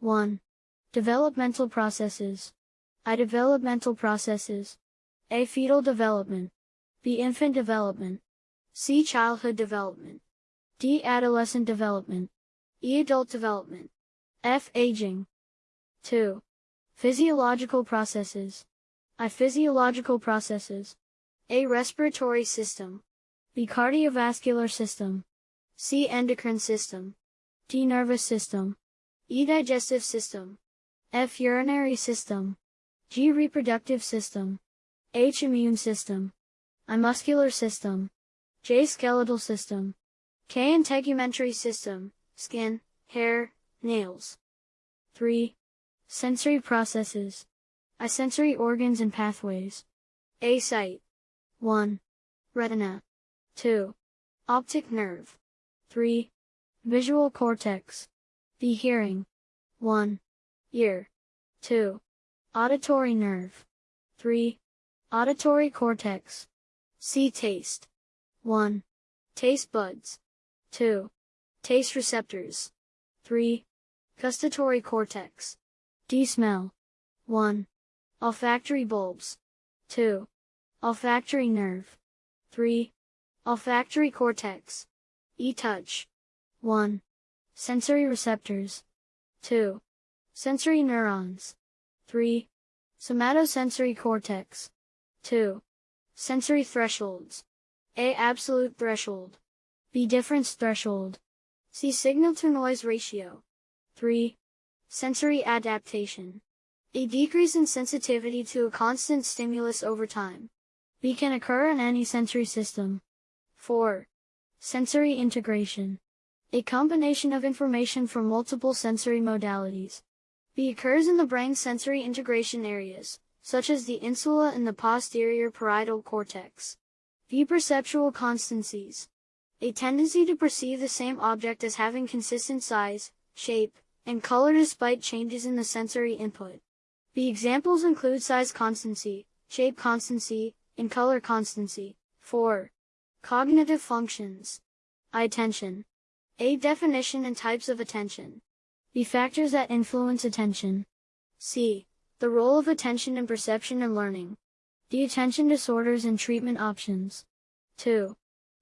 1. Developmental processes. I. Developmental processes. A. Fetal development. B. Infant development. C. Childhood development. D. Adolescent development. E. Adult development. F. Aging. 2. Physiological processes. I. Physiological processes. A. Respiratory system. B. Cardiovascular system. C. Endocrine system. D. Nervous system. E. Digestive system. F. Urinary system. G. Reproductive system. H. Immune system. I. Muscular system. J. Skeletal system. K. Integumentary system. Skin, hair, nails. 3. Sensory processes. I. Sensory organs and pathways. A. Sight. 1. Retina. 2. Optic nerve. 3. Visual cortex. B. Hearing. 1. Ear. 2. Auditory nerve. 3. Auditory cortex. C. Taste. 1. Taste buds. 2. Taste receptors. 3. Gustatory cortex. D. Smell. 1. Olfactory bulbs. 2. Olfactory nerve. 3. Olfactory cortex. E. Touch. 1. Sensory receptors. 2. Sensory neurons. 3. Somatosensory cortex. 2. Sensory thresholds. A. Absolute threshold. B. Difference threshold. C. Signal to noise ratio. 3. Sensory adaptation. A decrease in sensitivity to a constant stimulus over time. B can occur in any sensory system. 4. Sensory integration. A combination of information from multiple sensory modalities. B occurs in the brain's sensory integration areas, such as the insula and the posterior parietal cortex. V perceptual constancies. A tendency to perceive the same object as having consistent size, shape, and color despite changes in the sensory input. The examples include size constancy, shape constancy, and color constancy. 4. Cognitive functions. Attention. A. Definition and types of attention. B. Factors that influence attention. C. The role of attention in perception and learning. D. Attention disorders and treatment options. 2.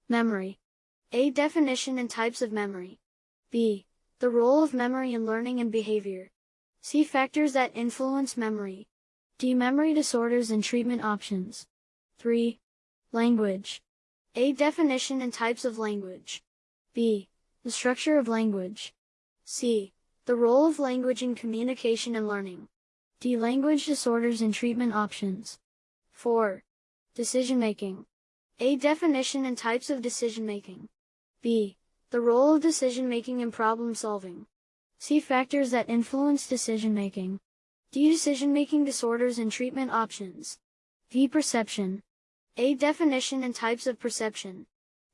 Memory. A. Definition and types of memory. B. The role of memory in learning and behavior. C. Factors that influence memory. D. Memory disorders and treatment options. 3. Language. A. Definition and types of language. B. The structure of language. C. The role of language in communication and learning. D. Language disorders and treatment options. 4. Decision making. A. Definition and types of decision making. B. The role of decision making in problem solving. C. Factors that influence decision making. D. Decision making disorders and treatment options. V. Perception. A. Definition and types of perception.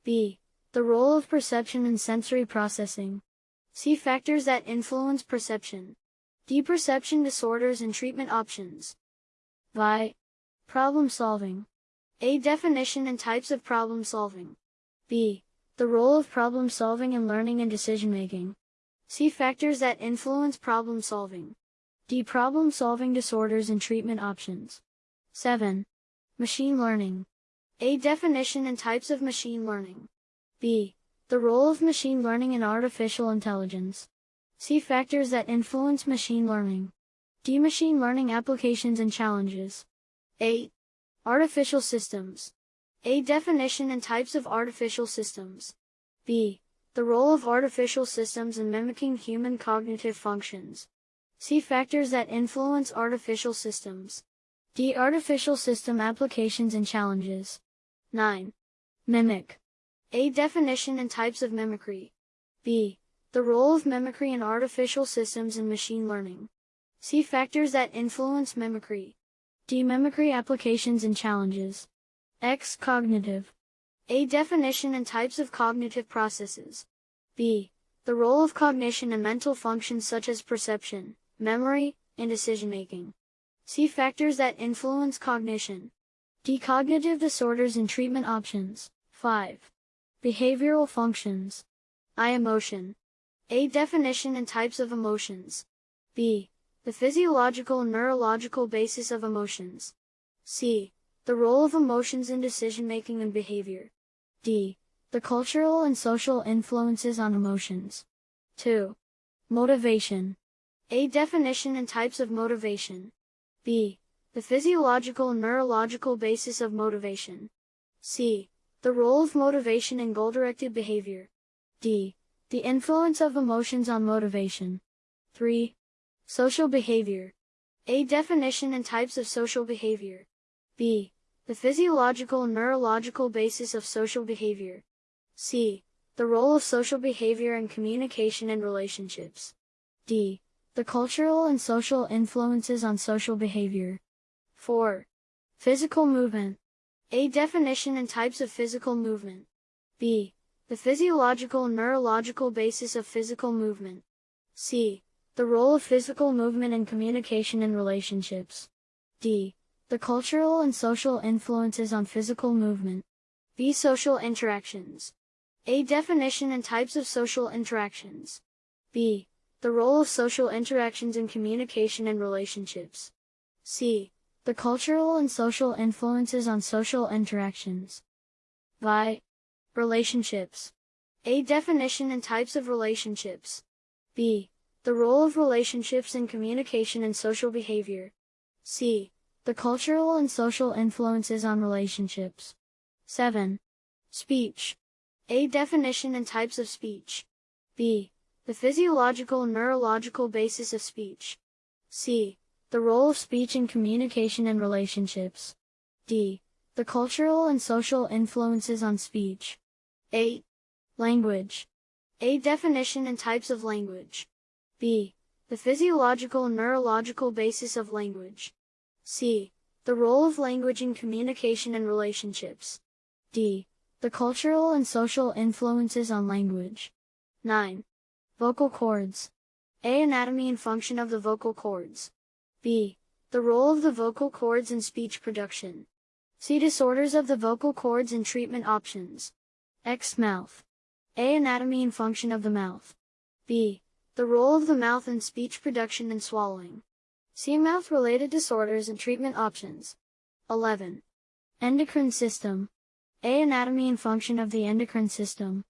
B. The role of perception in sensory processing. C. Factors that influence perception. D. Perception disorders and treatment options. Vi. Problem solving. A. Definition and types of problem solving. B. The role of problem solving in learning and decision making. C. Factors that influence problem solving. D. Problem solving disorders and treatment options. 7. Machine learning. A. Definition and types of machine learning. B. The role of machine learning in artificial intelligence. C. Factors that influence machine learning. D. Machine learning applications and challenges. 8. Artificial systems. A. Definition and types of artificial systems. B. The role of artificial systems in mimicking human cognitive functions. C. Factors that influence artificial systems. D. Artificial system applications and challenges. 9. Mimic. A. Definition and types of mimicry. B. The role of mimicry in artificial systems and machine learning. C. Factors that influence mimicry. D. Mimicry applications and challenges. X. Cognitive. A. Definition and types of cognitive processes. B. The role of cognition in mental functions such as perception, memory, and decision making. C. Factors that influence cognition. D. Cognitive disorders and treatment options. 5. Behavioral functions. I. Emotion. A. Definition and types of emotions. B. The physiological and neurological basis of emotions. C. The role of emotions in decision making and behavior. D. The cultural and social influences on emotions. 2. Motivation. A. Definition and types of motivation. B. The physiological and neurological basis of motivation. C. The role of motivation in goal-directed behavior. D. The influence of emotions on motivation. 3. Social behavior. A. Definition and types of social behavior. B. The physiological and neurological basis of social behavior. C. The role of social behavior in communication and relationships. D. The cultural and social influences on social behavior. 4. Physical movement. A. Definition and types of physical movement. B. The physiological and neurological basis of physical movement. C. The role of physical movement in communication and relationships. D. The cultural and social influences on physical movement. B. Social interactions. A. Definition and types of social interactions. B. The role of social interactions in communication and relationships. C. The cultural and social influences on social interactions. Vi. Relationships. A. Definition and types of relationships. B. The role of relationships in communication and social behavior. C. The cultural and social influences on relationships. 7. Speech. A. Definition and types of speech. B. The physiological and neurological basis of speech. C. The role of speech in communication and relationships. D. The cultural and social influences on speech. 8. Language. A. Definition and types of language. B. The physiological and neurological basis of language. C. The role of language in communication and relationships. D. The cultural and social influences on language. 9. Vocal cords. A. Anatomy and function of the vocal cords. B. The role of the vocal cords in speech production. C. Disorders of the vocal cords and treatment options. X. Mouth. A. Anatomy and function of the mouth. B. The role of the mouth in speech production and swallowing. See mouth-related disorders and treatment options. 11. Endocrine system. A. Anatomy and function of the endocrine system.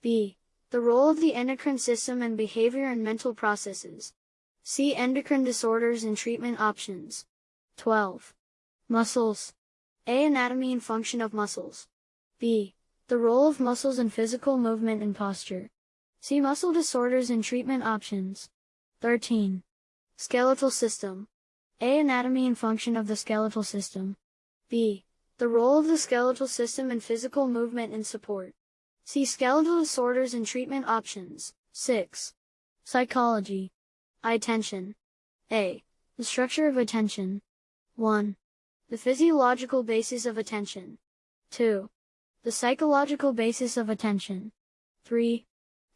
B. The role of the endocrine system and behavior and mental processes. See endocrine disorders and treatment options. 12. Muscles. A. Anatomy and function of muscles. B. The role of muscles in physical movement and posture. See muscle disorders and treatment options. 13. Skeletal system. A. Anatomy and function of the skeletal system. B. The role of the skeletal system in physical movement and support. See skeletal disorders and treatment options. 6. Psychology. Attention. A. The structure of attention. 1. The physiological basis of attention. 2. The psychological basis of attention. 3.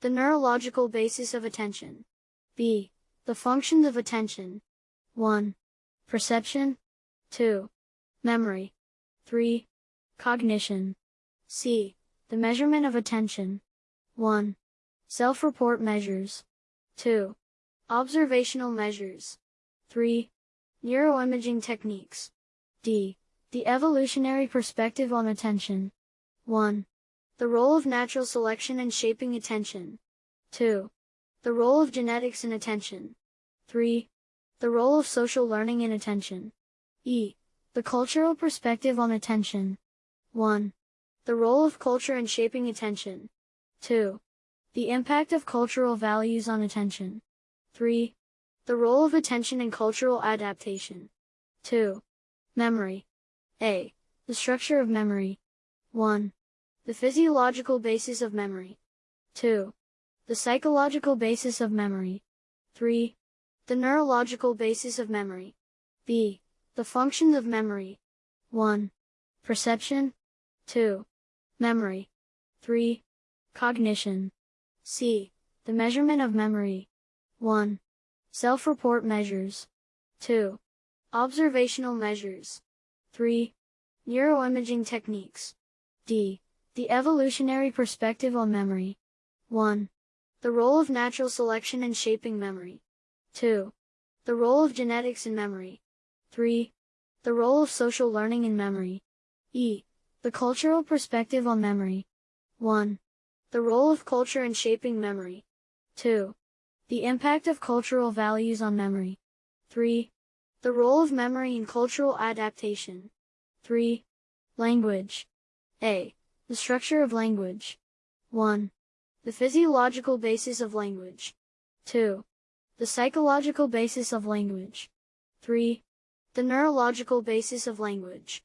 The neurological basis of attention. B. The functions of attention. 1. Perception. 2. Memory. 3. Cognition. C. The measurement of attention. 1. Self-report measures. 2. Observational measures. 3. Neuroimaging techniques. D. The evolutionary perspective on attention. 1. The role of natural selection in shaping attention. 2. The role of genetics in attention. 3. The role of social learning in attention. E. The cultural perspective on attention. 1. The role of culture in shaping attention. 2. The impact of cultural values on attention. 3. The role of attention in cultural adaptation. 2. Memory. A. The structure of memory. 1. The physiological basis of memory. 2. The psychological basis of memory. 3. The neurological basis of memory. B. The functions of memory. 1. Perception. 2. Memory. 3. Cognition. C. The measurement of memory. 1. Self-report measures. 2. Observational measures. 3. Neuroimaging techniques. D. The evolutionary perspective on memory. 1. The role of natural selection in shaping memory. 2. The role of genetics in memory. 3. The role of social learning in memory. E. The cultural perspective on memory. 1. The role of culture in shaping memory. 2. The impact of cultural values on memory. 3. The role of memory in cultural adaptation. 3. Language. A. The structure of language. 1. The physiological basis of language. 2. The psychological basis of language. 3. The neurological basis of language.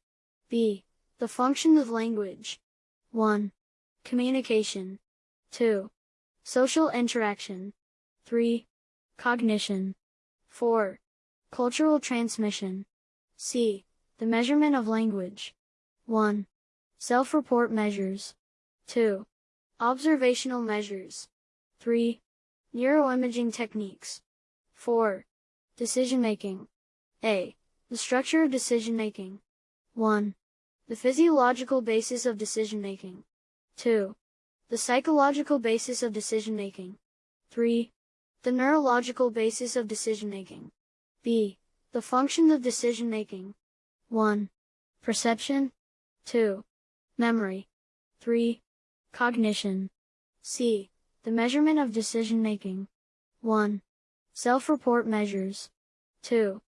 B. The function of language. 1. Communication. 2. Social interaction. 3. Cognition. 4. Cultural transmission. C. The measurement of language. 1. Self-report measures. 2. Observational measures. 3. Neuroimaging techniques. 4. Decision making. A. The structure of decision making. 1. The physiological basis of decision making. 2. The psychological basis of decision making. 3. The neurological basis of decision making. B. The function of decision making. 1. Perception. 2. Memory. 3. Cognition. C. The measurement of decision making. 1. Self-report measures. 2.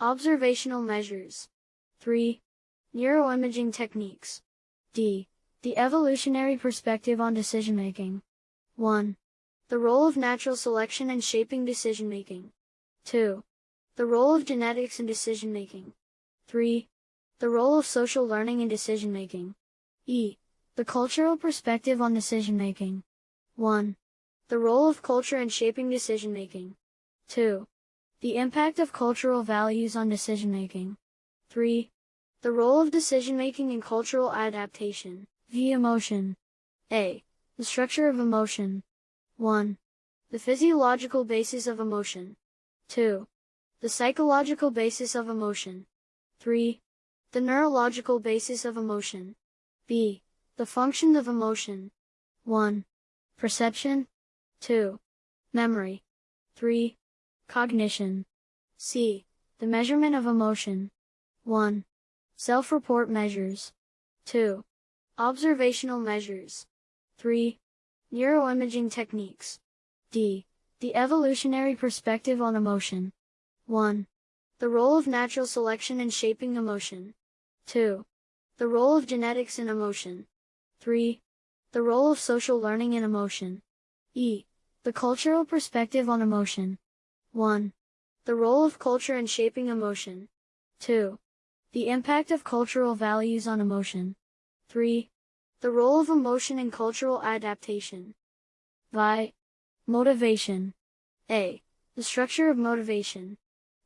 Observational measures. 3. Neuroimaging techniques. D. The evolutionary perspective on decision making. 1. The role of natural selection in shaping decision making. 2. The role of genetics in decision making. 3. The role of social learning in decision making. E. The cultural perspective on decision making. 1. The role of culture in shaping decision making. 2. The impact of cultural values on decision making. 3. The role of decision making in cultural adaptation. V. Emotion. A. The structure of emotion. 1. The physiological basis of emotion. 2. The psychological basis of emotion. 3. The neurological basis of emotion. B. The function of emotion. 1. Perception. 2. Memory. 3. Cognition. C. The measurement of emotion. 1. Self-report measures. 2. Observational measures. 3. Neuroimaging techniques. D. The evolutionary perspective on emotion. 1. The role of natural selection in shaping emotion. 2. The role of genetics in emotion. 3. The role of social learning in emotion. E. The cultural perspective on emotion. 1. The role of culture in shaping emotion. 2. The impact of cultural values on emotion. 3. The role of emotion in cultural adaptation. Vi. Motivation. A. The structure of motivation.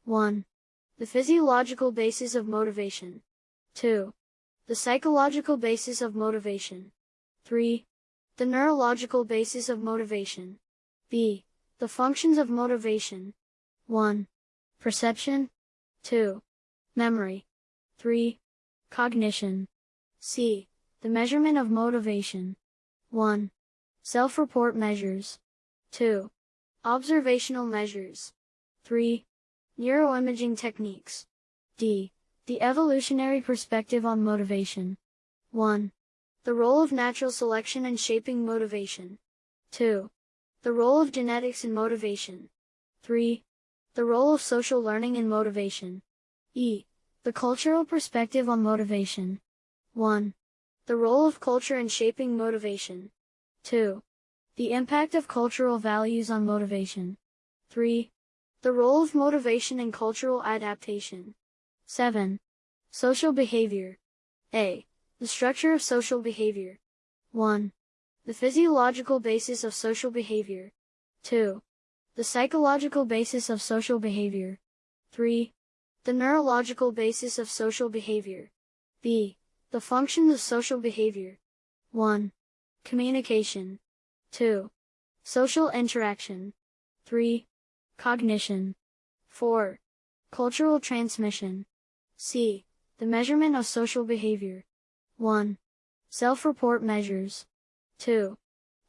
1. The physiological basis of motivation. 2. The psychological basis of motivation. 3. The neurological basis of motivation. B. The functions of motivation. 1. Perception. 2. Memory. 3. Cognition. C. The measurement of motivation. 1. Self-report measures. 2. Observational measures. 3. Neuroimaging techniques. D. The evolutionary perspective on motivation. 1. The role of natural selection in shaping motivation. 2. The role of genetics in motivation. 3. The role of social learning in motivation. E. The cultural perspective on motivation. 1. The role of culture in shaping motivation. 2. The impact of cultural values on motivation. 3. The role of motivation in cultural adaptation. 7. Social behavior. A. The structure of social behavior. 1. The physiological basis of social behavior. 2. The psychological basis of social behavior. 3. The neurological basis of social behavior. B. The functions of social behavior. 1. Communication. 2. Social interaction. 3. Cognition. 4. Cultural transmission. C. The measurement of social behavior. 1. Self-report measures. 2.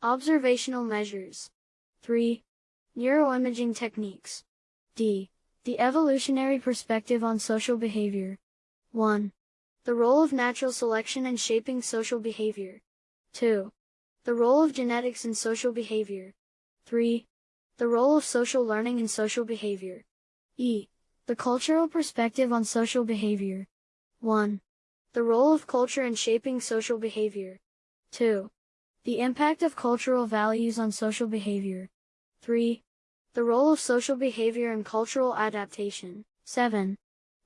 Observational measures. 3. Neuroimaging techniques. D. The evolutionary perspective on social behavior. 1. The role of natural selection in shaping social behavior. 2. The role of genetics in social behavior. 3. The role of social learning in social behavior. E. The cultural perspective on social behavior. 1. The role of culture in shaping social behavior. 2. The impact of cultural values on social behavior. 3. The role of social behavior in cultural adaptation. 7.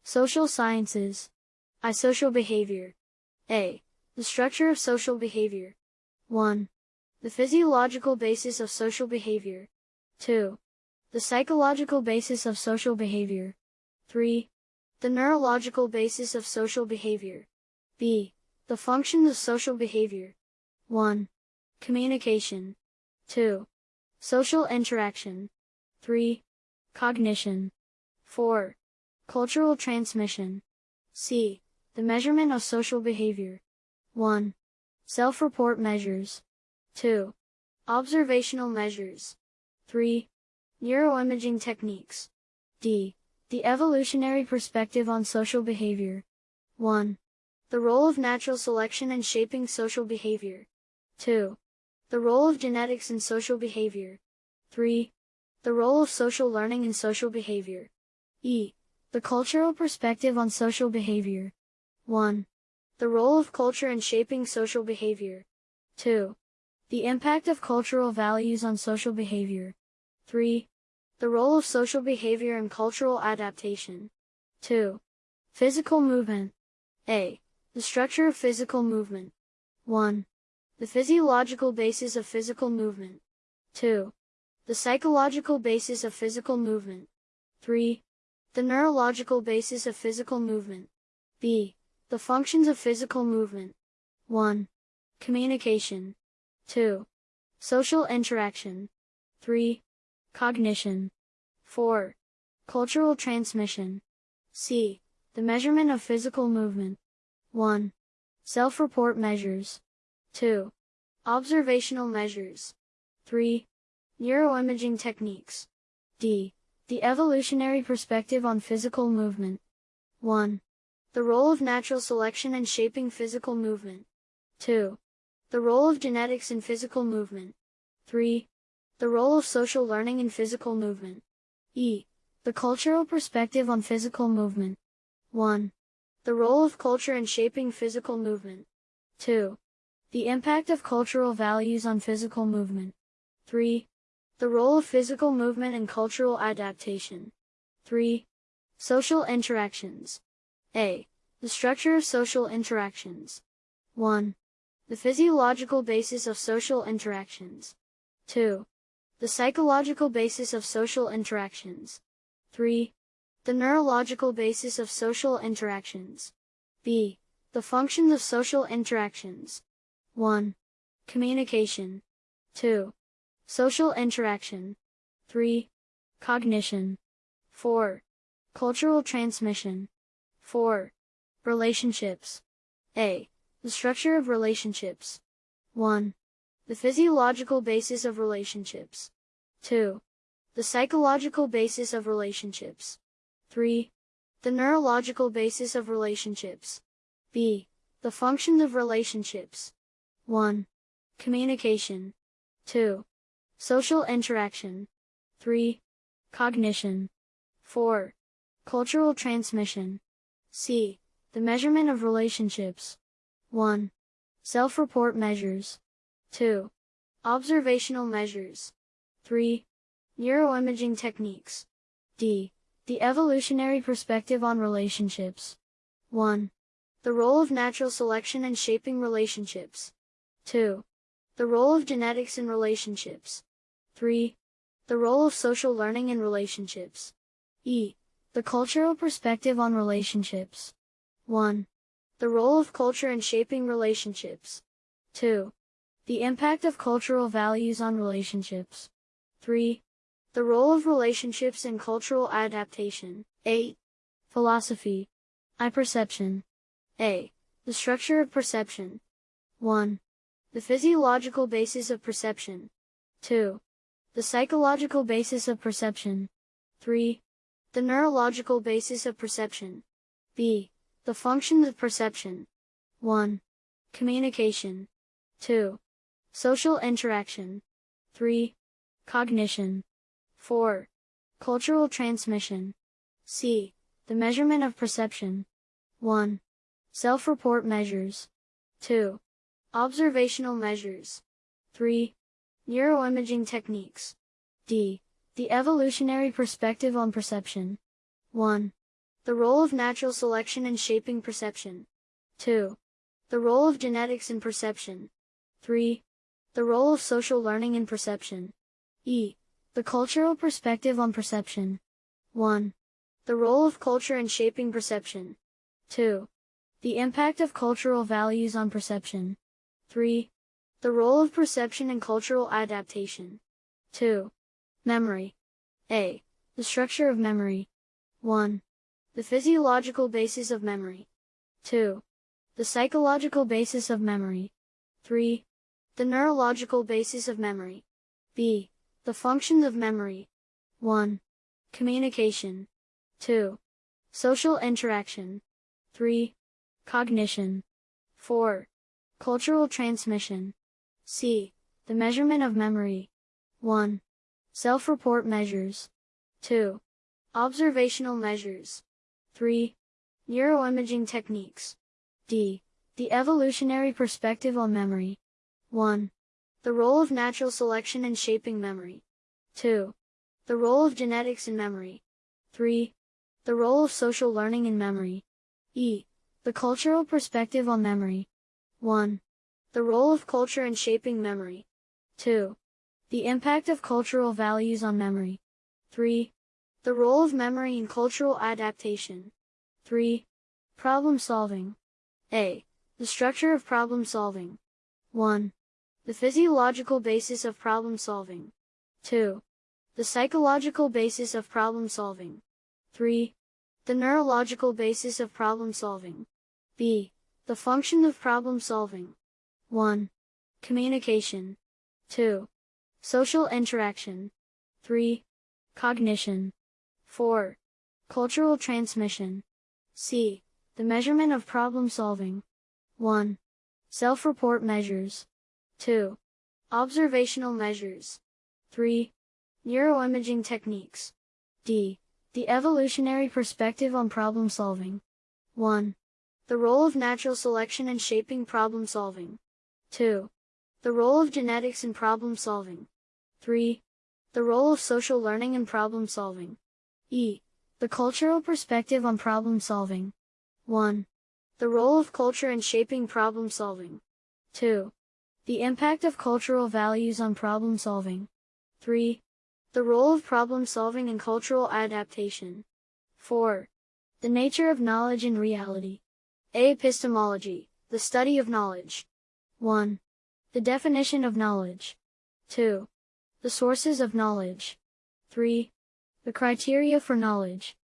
Social sciences. I. Social behavior. A. The structure of social behavior. 1. The physiological basis of social behavior. 2. The psychological basis of social behavior. 3. The neurological basis of social behavior. B. The functions of social behavior. 1. Communication. 2. Social interaction. 3. Cognition. 4. Cultural transmission. C. The measurement of social behavior. 1. Self-report measures. 2. Observational measures. 3. Neuroimaging techniques. D. The evolutionary perspective on social behavior. 1. The role of natural selection in shaping social behavior. 2. The role of genetics in social behavior. 3. The role of social learning in social behavior. E. The cultural perspective on social behavior. 1. The role of culture in shaping social behavior. 2. The impact of cultural values on social behavior. 3. The role of social behavior in cultural adaptation. 2. Physical movement. A. The structure of physical movement. 1. The physiological basis of physical movement. 2. The psychological basis of physical movement. 3. The neurological basis of physical movement. B. The functions of physical movement. 1. Communication. 2. Social interaction. 3. Cognition. 4. Cultural transmission. C. The measurement of physical movement. 1. Self-report measures. 2. Observational measures. 3. Neuroimaging techniques. D. The evolutionary perspective on physical movement. 1. The role of natural selection in shaping physical movement. 2. The role of genetics in physical movement. 3. The role of social learning in physical movement. E. The cultural perspective on physical movement. 1. The role of culture in shaping physical movement. 2. The impact of cultural values on physical movement. 3. The role of physical movement in cultural adaptation. 3. Social interactions. A. The structure of social interactions. 1. The physiological basis of social interactions. 2. The psychological basis of social interactions. 3. The neurological basis of social interactions. B. The functions of social interactions. 1. Communication. 2. Social interaction. 3. Cognition. 4. Cultural transmission. 4. Relationships. A. The structure of relationships. 1. The physiological basis of relationships. 2. The psychological basis of relationships. 3. The neurological basis of relationships. B. The functions of relationships. 1. Communication. 2. Social interaction. 3. Cognition. 4. Cultural transmission. C. The measurement of relationships. 1. Self-report measures. 2. Observational measures. 3. Neuroimaging techniques. D. The evolutionary perspective on relationships. 1. The role of natural selection in shaping relationships. 2. The role of genetics in relationships. 3. The role of social learning in relationships. E. The cultural perspective on relationships. 1. The role of culture in shaping relationships. 2. The impact of cultural values on relationships. 3. The role of relationships in cultural adaptation. 8. Philosophy. I perception. A. The structure of perception. 1. The physiological basis of perception. 2. The psychological basis of perception. 3. The neurological basis of perception. B. The functions of perception. 1. Communication. 2. Social interaction. 3. Cognition. 4. Cultural transmission. C. The measurement of perception. 1. Self-report measures. 2. Observational measures. 3. Neuroimaging techniques. D. The evolutionary perspective on perception. 1. The role of natural selection in shaping perception. 2. The role of genetics in perception. 3. The role of social learning in perception. E. The cultural perspective on perception. 1. The role of culture in shaping perception. 2. The impact of cultural values on perception. 3. The role of perception in cultural adaptation. 2. Memory. A. The structure of memory. 1. The physiological basis of memory. 2. The psychological basis of memory. 3. The neurological basis of memory. B. The functions of memory. 1. Communication. 2. Social interaction. 3. Cognition. 4. Cultural transmission. C. The measurement of memory. 1. Self-report measures. 2. Observational measures. 3. Neuroimaging techniques. D. The evolutionary perspective on memory. 1. The role of natural selection in shaping memory. 2. The role of genetics in memory. 3. The role of social learning in memory. E. The cultural perspective on memory. 1. The role of culture in shaping memory. 2. The impact of cultural values on memory. 3. The role of memory in cultural adaptation. 3. Problem solving. A. The structure of problem solving. 1. The physiological basis of problem solving. 2. The psychological basis of problem solving. 3. The neurological basis of problem solving. B. The function of problem solving. 1. Communication. 2. Social interaction. 3. Cognition. 4. Cultural transmission. C. The measurement of problem solving. 1. Self-report measures. 2. Observational measures. 3. Neuroimaging techniques. D. The evolutionary perspective on problem solving. 1. The role of natural selection in shaping problem solving. 2. The role of genetics in problem solving. 3. The role of social learning in problem solving. E. The cultural perspective on problem solving. 1. The role of culture in shaping problem solving. 2. The impact of cultural values on problem solving. 3. The role of problem solving in cultural adaptation. 4. The nature of knowledge and reality. A. Epistemology, the study of knowledge. 1. The definition of knowledge. 2. The sources of knowledge. 3. The criteria for knowledge.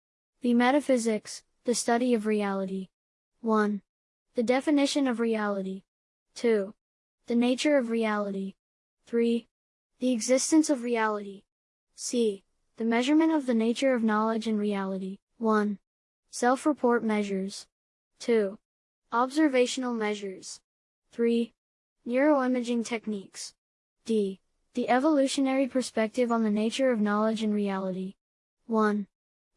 The metaphysics, the study of reality. 1. The definition of reality. 2. The nature of reality. 3. The existence of reality. C. The measurement of the nature of knowledge and reality. 1. Self-report measures. 2. Observational measures. 3. Neuroimaging techniques. D. The evolutionary perspective on the nature of knowledge and reality. 1.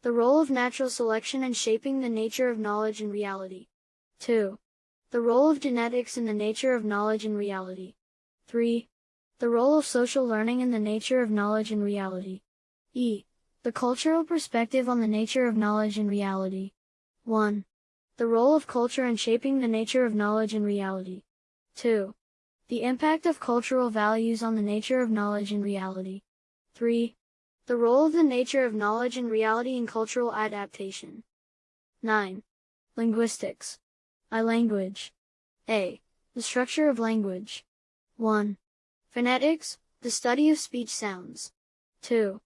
The role of natural selection in shaping the nature of knowledge and reality. 2. The role of genetics in the nature of knowledge and reality. 3. The role of social learning in the nature of knowledge and reality. E. The cultural perspective on the nature of knowledge and reality. 1. The role of culture in shaping the nature of knowledge and reality. 2. The impact of cultural values on the nature of knowledge and reality. 3. The role of the nature of knowledge and reality in cultural adaptation. 9. Linguistics. I language. A. The structure of language. 1. Phonetics, the study of speech sounds. 2.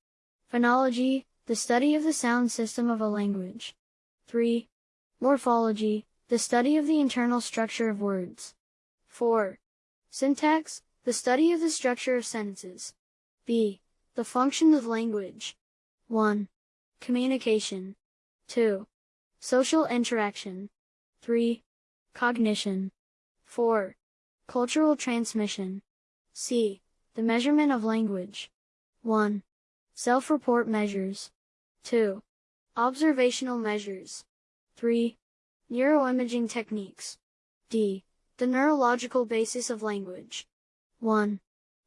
Phonology, the study of the sound system of a language. 3. Morphology, the study of the internal structure of words. 4. Syntax, the study of the structure of sentences. B. The function of language. 1. Communication. 2. Social interaction. 3. Cognition. 4. Cultural transmission. C. The measurement of language. 1. Self-report measures. 2. Observational measures. 3. Neuroimaging techniques. D. The neurological basis of language. 1.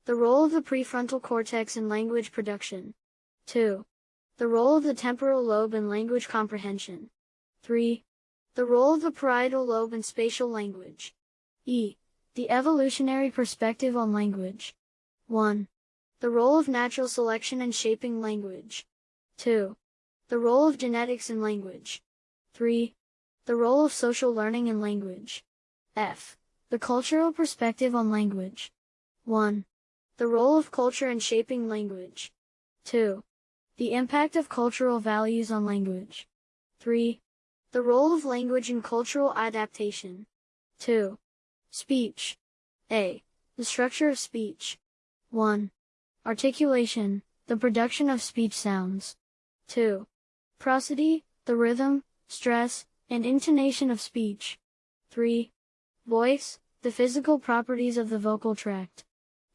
The role of the prefrontal cortex in language production. 2. The role of the temporal lobe in language comprehension. 3. The role of the parietal lobe in spatial language. E. The evolutionary perspective on language. 1. The role of natural selection in shaping language. 2. The role of genetics in language. 3. The role of social learning in language. F. The cultural perspective on language. 1. The role of culture in shaping language. 2. The impact of cultural values on language. 3. The role of language in cultural adaptation. 2. Speech. A. The structure of speech. 1. Articulation, the production of speech sounds. 2. Prosody, the rhythm, stress, and intonation of speech. 3. Voice, the physical properties of the vocal tract.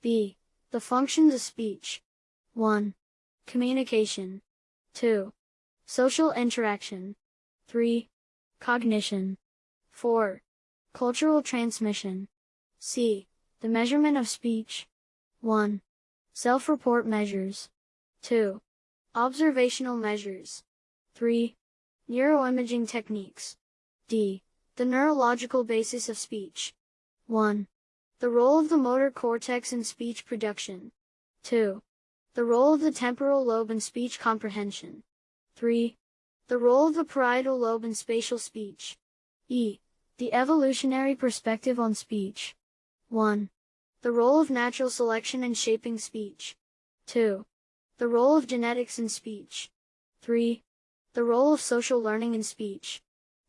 B. The functions of speech. 1. Communication. 2. Social interaction. 3. Cognition. 4. Cultural transmission. C. The measurement of speech. 1. Self-report measures. 2. Observational measures. 3. Neuroimaging techniques. D. The neurological basis of speech. 1. The role of the motor cortex in speech production. 2. The role of the temporal lobe in speech comprehension. 3. The role of the parietal lobe in spatial speech. E. The evolutionary perspective on speech. 1. The role of natural selection in shaping speech. 2. The role of genetics in speech. 3. The role of social learning in speech.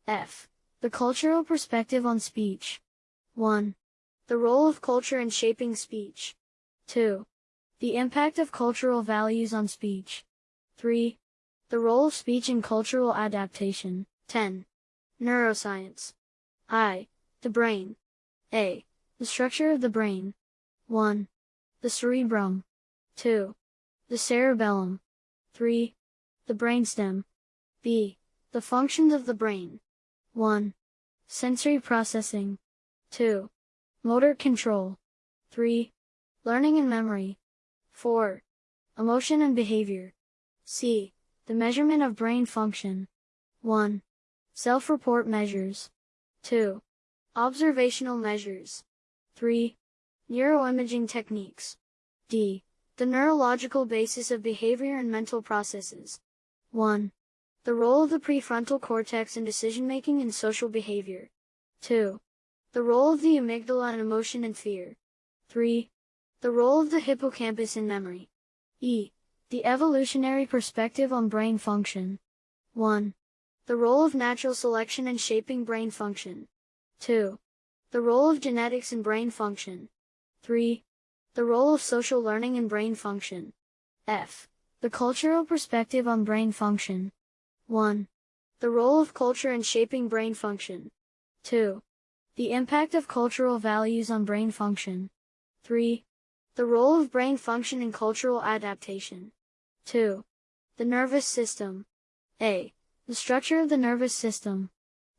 F. The cultural perspective on speech. 1. The role of culture in shaping speech. 2. The impact of cultural values on speech. 3. The role of speech in cultural adaptation. 10. Neuroscience. I. The brain. A. The structure of the brain. 1. The cerebrum. 2. The cerebellum. 3. The brainstem. B. The functions of the brain. 1. Sensory processing. 2. Motor control. 3. Learning and memory. 4. Emotion and behavior. C. The measurement of brain function. 1. Self-report measures. 2. Observational measures. 3. Neuroimaging techniques. D. The neurological basis of behavior and mental processes. 1. The role of the prefrontal cortex in decision-making and social behavior. 2. The role of the amygdala in emotion and fear. 3. The role of the hippocampus in memory. E. The evolutionary perspective on brain function. 1. The role of natural selection in shaping brain function. 2. The role of genetics in brain function. 3. The role of social learning in brain function. F. The cultural perspective on brain function. 1. The role of culture in shaping brain function. 2. The impact of cultural values on brain function. 3. The role of brain function in cultural adaptation. 2. The nervous system. A. The structure of the nervous system.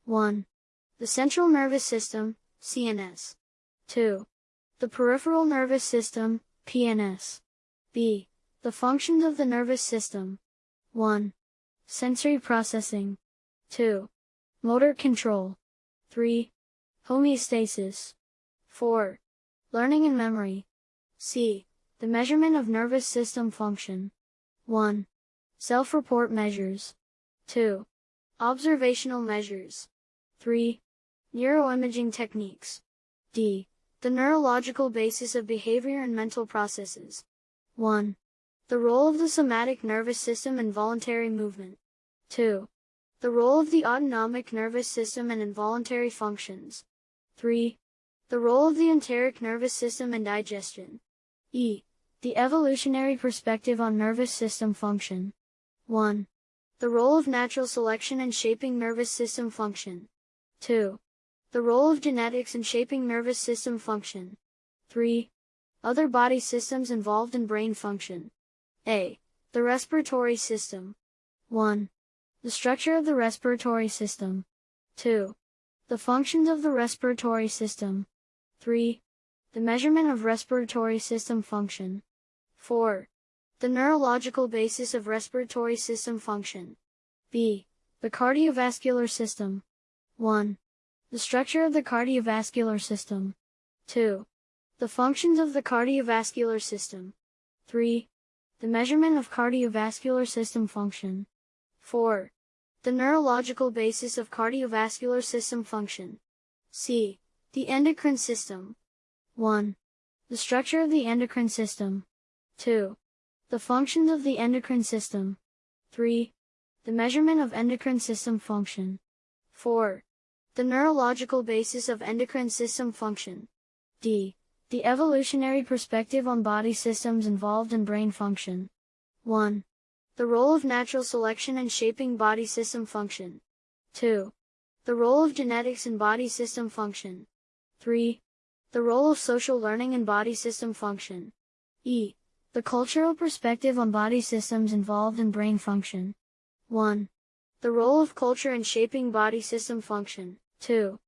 1. The central nervous system, CNS. 2. The peripheral nervous system, PNS. B. The functions of the nervous system. 1. Sensory processing. 2. Motor control. 3. Homeostasis. 4. Learning and memory. C. The measurement of nervous system function. 1. Self-report measures. 2. Observational measures. 3. Neuroimaging techniques. D. The neurological basis of behavior and mental processes. 1. The role of the somatic nervous system in voluntary movement. 2. The role of the autonomic nervous system in involuntary functions. 3. The role of the enteric nervous system in digestion. E. The evolutionary perspective on nervous system function. 1. The role of natural selection in shaping nervous system function. 2. The role of genetics in shaping nervous system function. 3. Other body systems involved in brain function. A. The respiratory system. 1. The structure of the respiratory system. 2. The functions of the respiratory system. 3. The measurement of respiratory system function. 4. The neurological basis of respiratory system function. B. The cardiovascular system. 1. The structure of the cardiovascular system. 2. The functions of the cardiovascular system. 3. The measurement of cardiovascular system function. 4. The neurological basis of cardiovascular system function. C. The endocrine system. 1. The structure of the endocrine system. 2. The functions of the endocrine system. 3. The measurement of endocrine system function. 4. The neurological basis of endocrine system function. D. The evolutionary perspective on body systems involved in brain function. 1. The role of natural selection in shaping body system function. 2. The role of genetics in body system function. 3. The role of social learning in body system function. E. The cultural perspective on body systems involved in brain function. 1. The role of culture in shaping body system function. 2.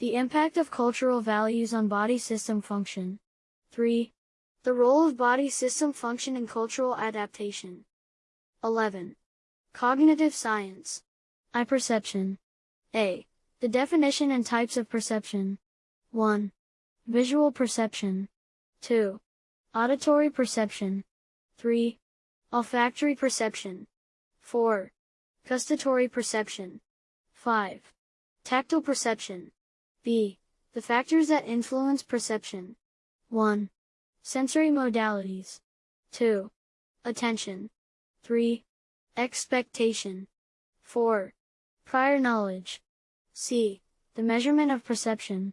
The impact of cultural values on body system function. 3. The role of body system function in cultural adaptation. 11. Cognitive science. I perception. A. The definition and types of perception. 1. Visual perception. 2. Auditory perception. 3. Olfactory perception. 4. Gustatory perception. 5. Tactile perception. B. The factors that influence perception. 1. Sensory modalities. 2. Attention. 3. Expectation. 4. Prior knowledge. C. The measurement of perception.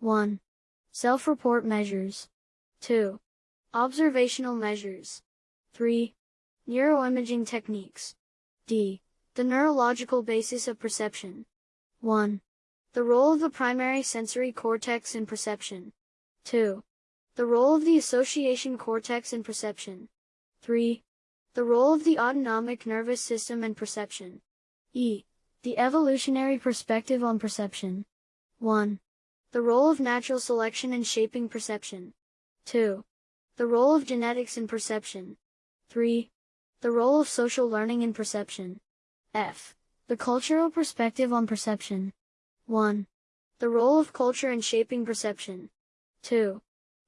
1. Self-report measures. 2. Observational measures. 3. Neuroimaging techniques. D. The neurological basis of perception. 1. The role of the primary sensory cortex in perception. 2. The role of the association cortex in perception. 3. The role of the autonomic nervous system in perception. E. The evolutionary perspective on perception. 1. The role of natural selection in shaping perception. 2. The role of genetics in perception. 3. The role of social learning in perception. F. The cultural perspective on perception. 1. The role of culture in shaping perception. 2.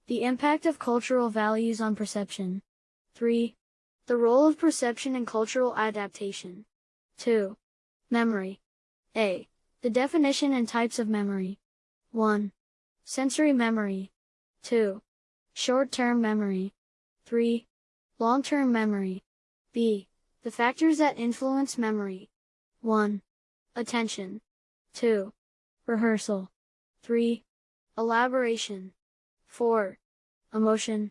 The impact of cultural values on perception. 3. The role of perception in cultural adaptation. 2. Memory. A. The definition and types of memory. 1. Sensory memory. 2. Short-term memory. 3. Long-term memory. B. The factors that influence memory. 1. Attention. 2. Rehearsal. 3. Elaboration. 4. Emotion.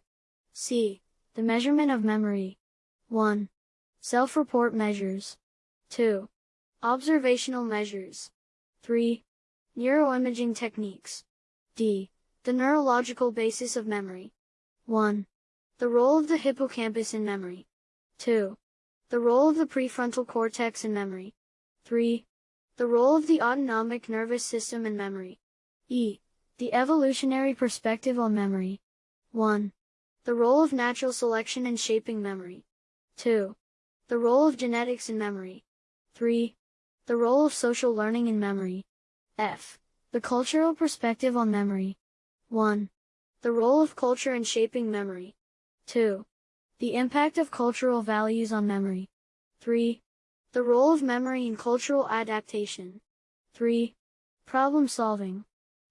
C. The measurement of memory. 1. Self-report measures. 2. Observational measures. 3. Neuroimaging techniques. D. The neurological basis of memory. 1. The role of the hippocampus in memory. 2. The role of the prefrontal cortex in memory. 3. The role of the autonomic nervous system in memory. E. The evolutionary perspective on memory. 1. The role of natural selection in shaping memory. 2. The role of genetics in memory. 3. The role of social learning in memory. F. The cultural perspective on memory. 1. The role of culture in shaping memory. 2. The impact of cultural values on memory. 3. The role of memory in cultural adaptation. 3. Problem solving.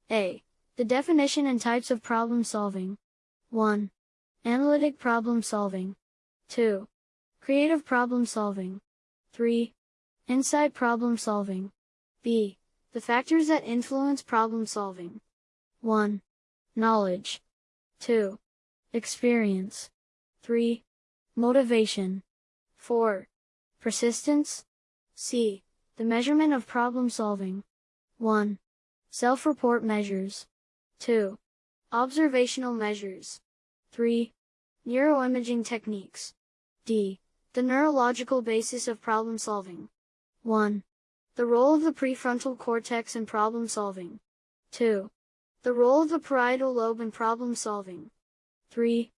A. The definition and types of problem solving. 1. Analytic problem solving. 2. Creative problem solving. 3. Insight problem solving. B. The factors that influence problem solving. 1. Knowledge. 2. Experience. 3. Motivation. 4. Persistence. C. The measurement of problem solving. 1. Self-report measures. 2. Observational measures. 3. Neuroimaging techniques. D. The neurological basis of problem solving. 1. The role of the prefrontal cortex in problem solving. 2. The role of the parietal lobe in problem solving. 3.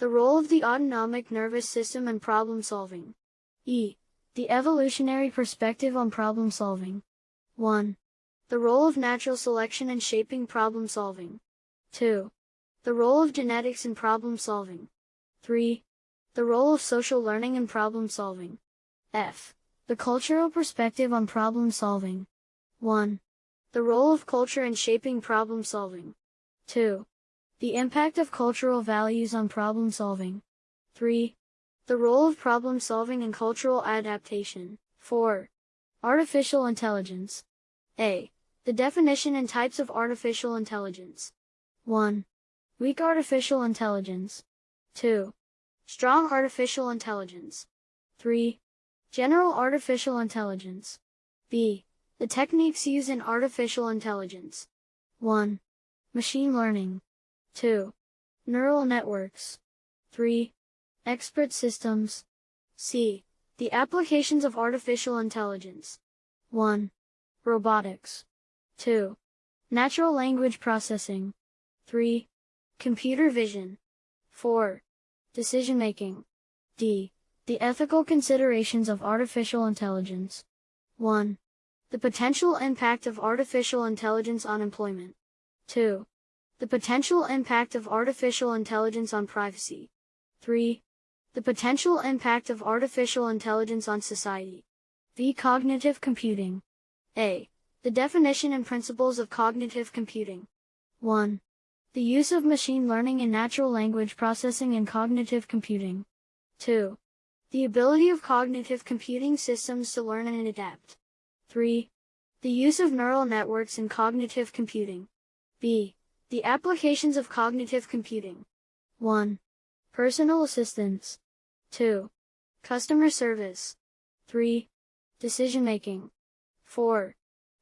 The role of the autonomic nervous system in problem solving. E. The evolutionary perspective on problem solving. 1. The role of natural selection in shaping problem solving. 2. The role of genetics in problem solving. 3. The role of social learning in problem solving. F. The cultural perspective on problem solving. 1. The role of culture in shaping problem solving. 2. The impact of cultural values on problem solving. 3. The role of problem solving and cultural adaptation. 4. Artificial intelligence. A. The definition and types of artificial intelligence. 1. Weak artificial intelligence. 2. Strong artificial intelligence. 3. General artificial intelligence. B. The techniques used in artificial intelligence. 1. Machine learning. 2. Neural networks. 3. Expert systems. C. The applications of artificial intelligence. 1. Robotics. 2. Natural language processing. 3. Computer vision. 4. Decision making. D. The ethical considerations of artificial intelligence. 1. The potential impact of artificial intelligence on employment. 2. The potential impact of artificial intelligence on privacy. 3. The potential impact of artificial intelligence on society. V. Cognitive computing. A. The definition and principles of cognitive computing. 1. The use of machine learning in natural language processing and cognitive computing. 2. The ability of cognitive computing systems to learn and adapt. 3. The use of neural networks in cognitive computing. B. The applications of cognitive computing. 1. Personal assistance. 2. Customer service. 3. Decision making. 4.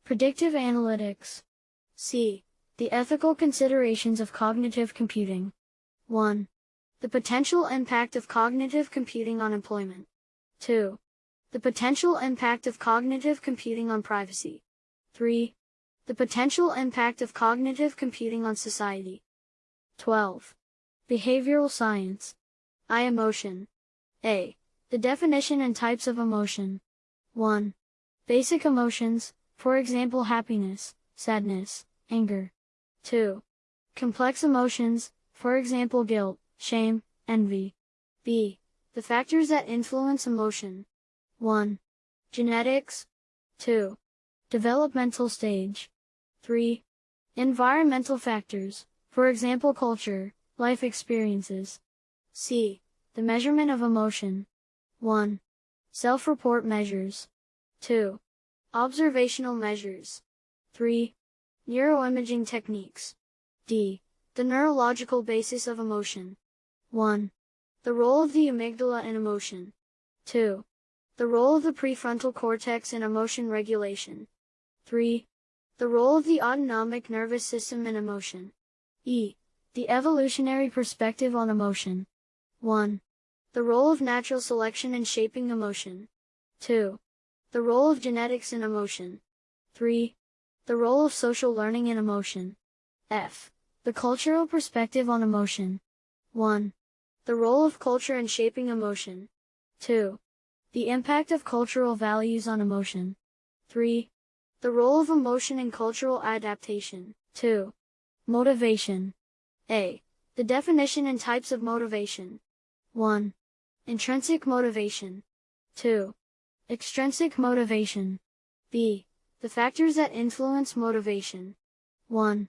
Predictive analytics. C. The ethical considerations of cognitive computing. 1. The potential impact of cognitive computing on employment. 2. The potential impact of cognitive computing on privacy. 3. The potential impact of cognitive computing on society. 12. Behavioral science. I emotion. A. The definition and types of emotion. 1. Basic emotions, for example happiness, sadness, anger. 2. Complex emotions, for example guilt, shame, envy. B. The factors that influence emotion. 1. Genetics. 2. Developmental stage. 3. Environmental factors, for example culture, life experiences. C. The measurement of emotion. 1. Self-report measures. 2. Observational measures. 3. Neuroimaging techniques. D. The neurological basis of emotion. 1. The role of the amygdala in emotion. 2. The role of the prefrontal cortex in emotion regulation. 3. The role of the autonomic nervous system in emotion. E. The evolutionary perspective on emotion. 1. The role of natural selection in shaping emotion. 2. The role of genetics in emotion. 3. The role of social learning in emotion. F. The cultural perspective on emotion. 1. The role of culture in shaping emotion. 2. The impact of cultural values on emotion. 3. The role of emotion in cultural adaptation. 2. Motivation. A. The definition and types of motivation. 1. Intrinsic motivation. 2. Extrinsic motivation. B. The factors that influence motivation. 1.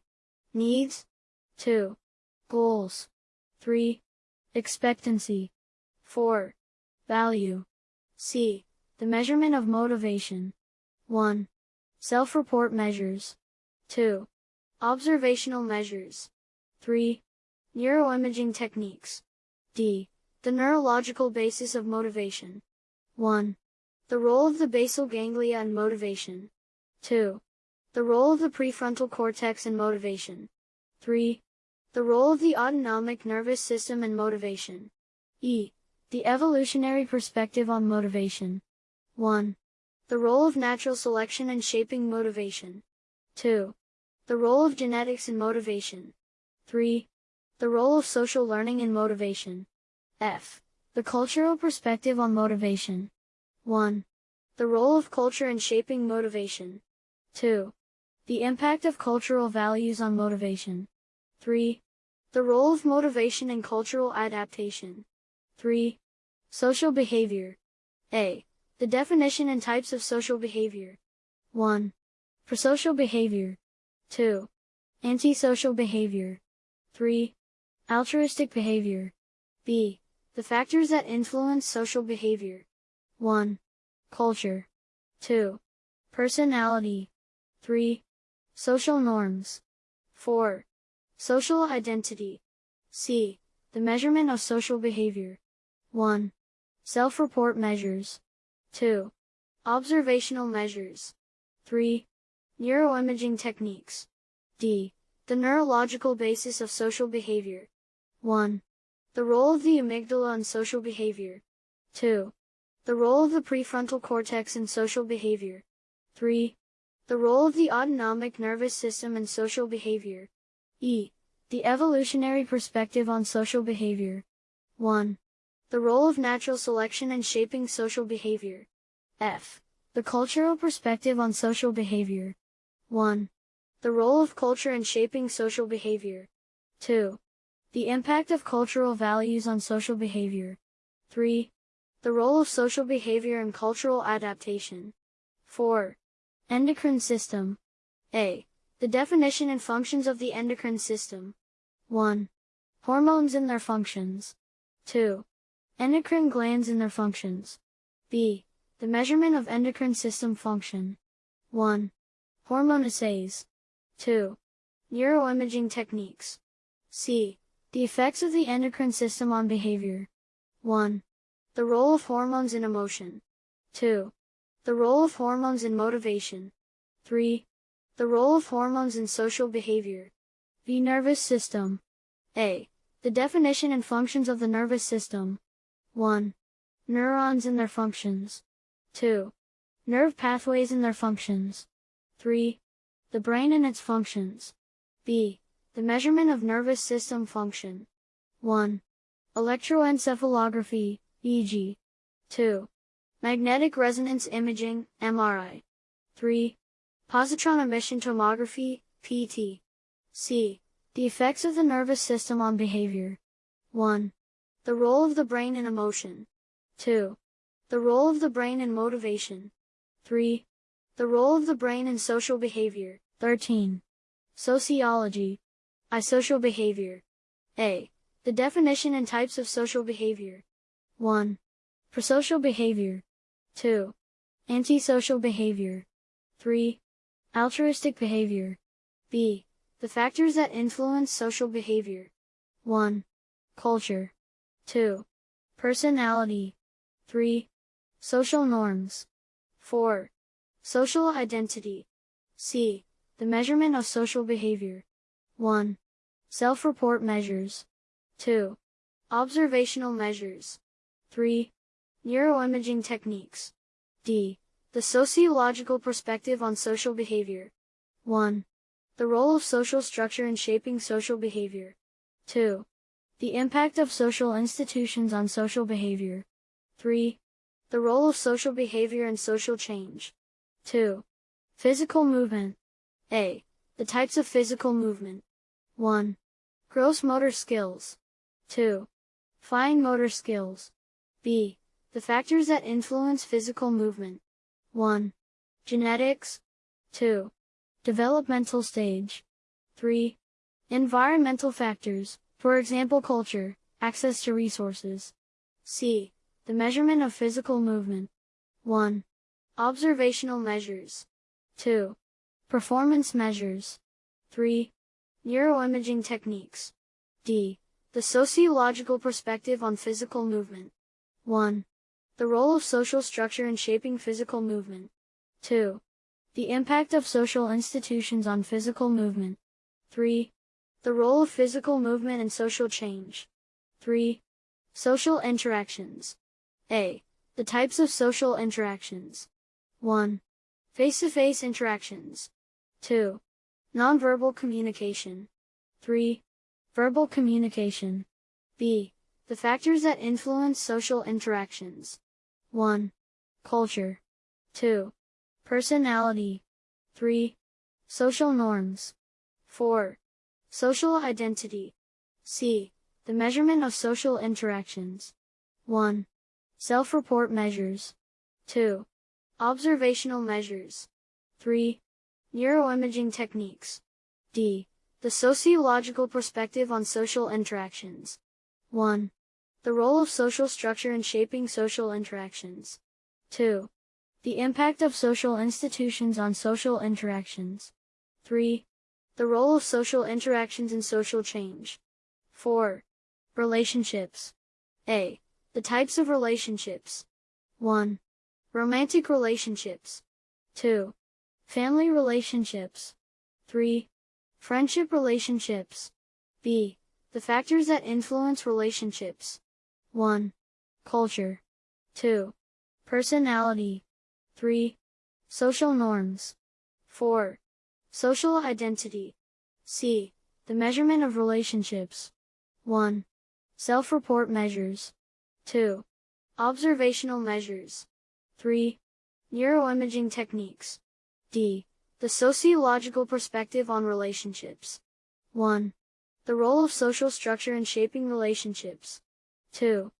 Needs. 2. Goals. 3. Expectancy. 4. Value. C. The measurement of motivation. 1. Self-report measures. 2. Observational measures. 3. Neuroimaging techniques. D. The neurological basis of motivation. 1. The role of the basal ganglia in motivation. 2. The role of the prefrontal cortex in motivation. 3. The role of the autonomic nervous system in motivation. E. The evolutionary perspective on motivation. 1. The role of natural selection in shaping motivation. 2. The role of genetics in motivation. 3. The role of social learning in motivation. F. The cultural perspective on motivation. 1. The role of culture in shaping motivation. 2. The impact of cultural values on motivation. 3. The role of motivation in cultural adaptation. 3. Social behavior. A. The definition and types of social behavior. 1. Prosocial behavior. 2. Antisocial behavior. 3. Altruistic behavior. B. The factors that influence social behavior. 1. Culture. 2. Personality. 3. Social norms. 4. Social identity. C. The measurement of social behavior. 1. Self-report measures. 2. Observational measures. 3. Neuroimaging techniques. D. The neurological basis of social behavior. 1. The role of the amygdala in social behavior. 2. The role of the prefrontal cortex in social behavior. 3. The role of the autonomic nervous system in social behavior. E. The evolutionary perspective on social behavior. 1. The role of natural selection in shaping social behavior. F. The cultural perspective on social behavior. 1. The role of culture in shaping social behavior. 2. The impact of cultural values on social behavior. 3. The role of social behavior in cultural adaptation. 4. Endocrine system. A. The definition and functions of the endocrine system. 1. Hormones and their functions. 2. Endocrine glands and their functions. B. The measurement of endocrine system function. 1. Hormone assays. 2. Neuroimaging techniques. C. The effects of the endocrine system on behavior. 1. The role of hormones in emotion. 2. The role of hormones in motivation. 3. The role of hormones in social behavior. The nervous system. A. The definition and functions of the nervous system. 1. Neurons and their functions. 2. Nerve pathways and their functions. 3. The brain and its functions. B. The measurement of nervous system function. 1. Electroencephalography, EEG. 2. Magnetic resonance imaging, MRI. 3. Positron emission tomography, PET. C. The effects of the nervous system on behavior. 1. The role of the brain in emotion. 2. The role of the brain in motivation. 3. The role of the brain in social behavior. 13. Sociology. I social behavior. A. The definition and types of social behavior. 1. Prosocial behavior. 2. Antisocial behavior. 3. Altruistic behavior. B. The factors that influence social behavior. 1. Culture. 2. Personality. 3. Social norms. 4. Social identity. C. The measurement of social behavior. 1. Self-report measures. 2. Observational measures. 3. Neuroimaging techniques. D. The sociological perspective on social behavior. 1. The role of social structure in shaping social behavior. 2. The impact of social institutions on social behavior. 3. The role of social behavior in social change. 2. Physical movement. A. The types of physical movement. 1. Gross motor skills. 2. Fine motor skills. B. The factors that influence physical movement. 1. Genetics. 2. Developmental stage. 3. Environmental factors, for example culture, access to resources. C. The measurement of physical movement. 1. Observational measures. 2. Performance measures. 3. Neuroimaging techniques. D. The sociological perspective on physical movement. 1. The role of social structure in shaping physical movement. 2. The impact of social institutions on physical movement. 3. The role of physical movement in social change. 3. Social interactions. A. The types of social interactions. 1. Face-to-face interactions. 2. Nonverbal communication. 3. Verbal communication. B. The factors that influence social interactions. 1. Culture. 2. Personality. 3. Social norms. 4. Social identity. C. The measurement of social interactions. 1. Self-report measures. 2. Observational measures. 3. Neuroimaging techniques. D. The sociological perspective on social interactions. 1. The role of social structure in shaping social interactions. 2. The impact of social institutions on social interactions. 3. The role of social interactions in social change. 4. Relationships. A. The types of relationships. 1. Romantic relationships. 2. Family relationships. 3. Friendship relationships. B. The factors that influence relationships. 1. Culture. 2. Personality. 3. Social norms. 4. Social identity. C. The measurement of relationships. 1. Self-report measures. 2. Observational measures. 3. Neuroimaging techniques. D. The sociological perspective on relationships. 1. The role of social structure in shaping relationships. 2.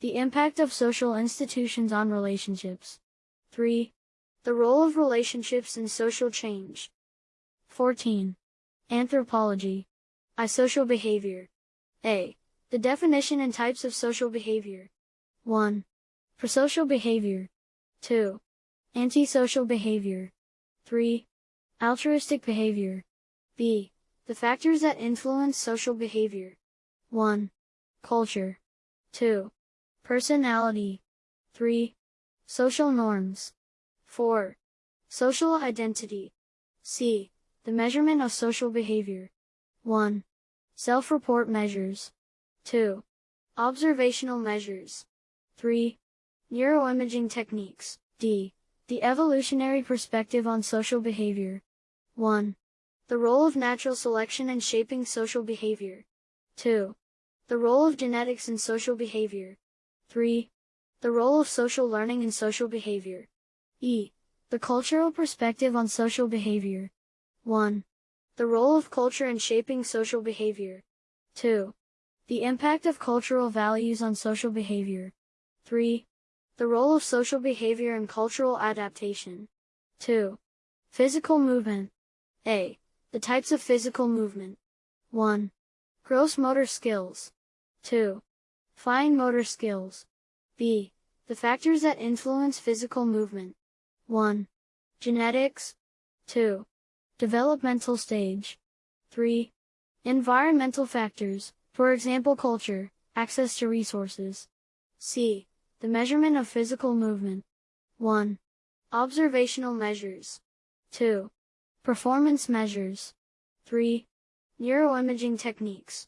The impact of social institutions on relationships. 3. The role of relationships in social change. 14. Anthropology. I social behavior. A. The definition and types of social behavior. 1. Prosocial behavior. 2. Antisocial behavior. 3. Altruistic behavior. B. The factors that influence social behavior. 1. Culture. 2. Personality. 3. Social norms. 4. Social identity. C. The measurement of social behavior. 1. Self-report measures. 2. Observational measures. 3. Neuroimaging techniques. D. The evolutionary perspective on social behavior. 1. The role of natural selection in shaping social behavior. 2. The role of genetics in social behavior. 3. The role of social learning in social behavior. E. The cultural perspective on social behavior. 1. The role of culture in shaping social behavior. 2. The impact of cultural values on social behavior. 3. The role of social behavior in cultural adaptation. 2. Physical movement. A. The types of physical movement. 1. Gross motor skills. 2. Fine motor skills. B. The factors that influence physical movement. 1. Genetics. 2. Developmental stage. 3. Environmental factors, for example culture, access to resources. C. The measurement of physical movement. 1. Observational measures. 2. Performance measures. 3. Neuroimaging techniques.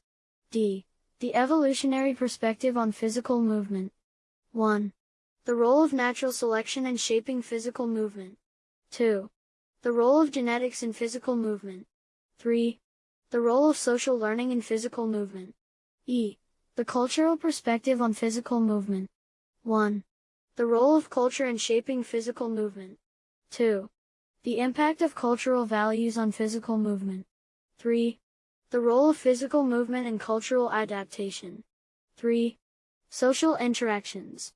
D. The evolutionary perspective on physical movement. 1. The role of natural selection in shaping physical movement. 2. The role of genetics in physical movement. 3. The role of social learning in physical movement. E. The cultural perspective on physical movement. 1. The role of culture in shaping physical movement. 2. The impact of cultural values on physical movement. 3. The role of physical movement in cultural adaptation. 3. Social interactions.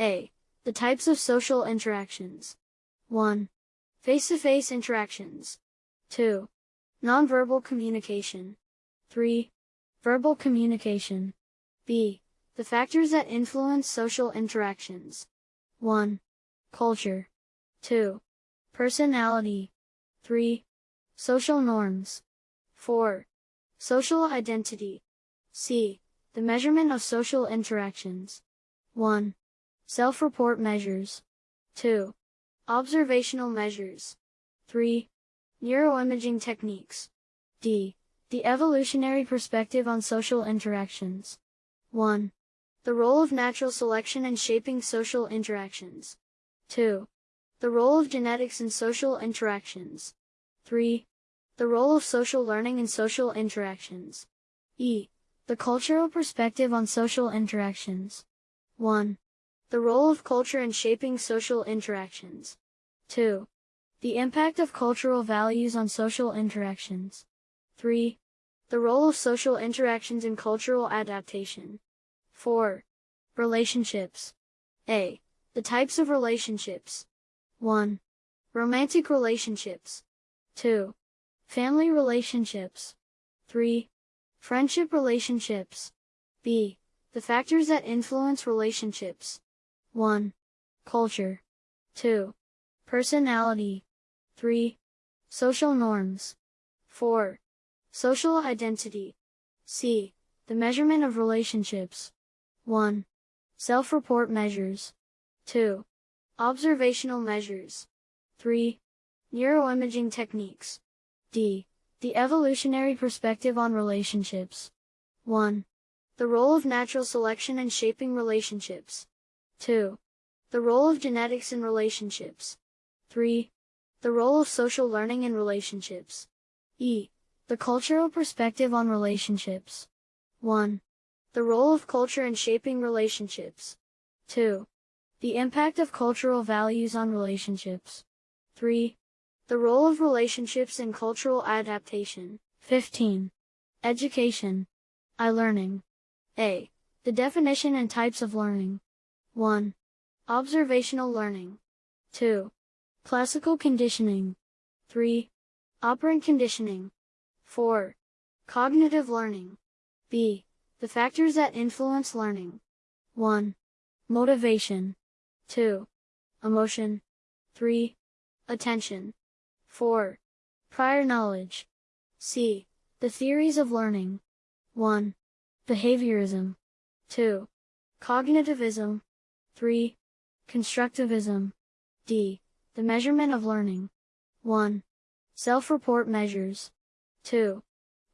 A. The types of social interactions. 1. Face-to-face interactions. 2. Nonverbal communication. 3. Verbal communication. B. The factors that influence social interactions. 1. Culture. 2. Personality. 3. Social norms. 4. Social identity. C. The measurement of social interactions. 1. Self-report measures. 2. Observational measures. 3. Neuroimaging techniques. D. The evolutionary perspective on social interactions. 1. The role of natural selection in shaping social interactions. 2. The role of genetics in social interactions. 3. The role of social learning in social interactions. E. The cultural perspective on social interactions. 1. The role of culture in shaping social interactions. 2. The impact of cultural values on social interactions. 3. The role of social interactions in cultural adaptation. 4. Relationships. A. The types of relationships. 1. Romantic relationships. 2. Family relationships. 3. Friendship relationships. B. The factors that influence relationships. 1. Culture. 2. Personality. 3. Social norms. 4. Social identity. C. The measurement of relationships. 1. Self-report measures. 2. Observational measures. 3. Neuroimaging techniques. D. The evolutionary perspective on relationships. 1. The role of natural selection in shaping relationships. 2. The role of genetics in relationships. 3. The role of social learning in relationships. E. The cultural perspective on relationships. 1. The role of culture in shaping relationships. 2. The impact of cultural values on relationships. 3. The role of relationships in cultural adaptation. 15. Education. I learning. A. The definition and types of learning. 1. Observational learning. 2. Classical conditioning. 3. Operant conditioning. 4. Cognitive learning. B. The factors that influence learning. 1. Motivation. 2. Emotion. 3. Attention. 4. Prior knowledge. C. The theories of learning. 1. Behaviorism. 2. Cognitivism. 3. Constructivism. D. The measurement of learning. 1. Self-report measures. 2.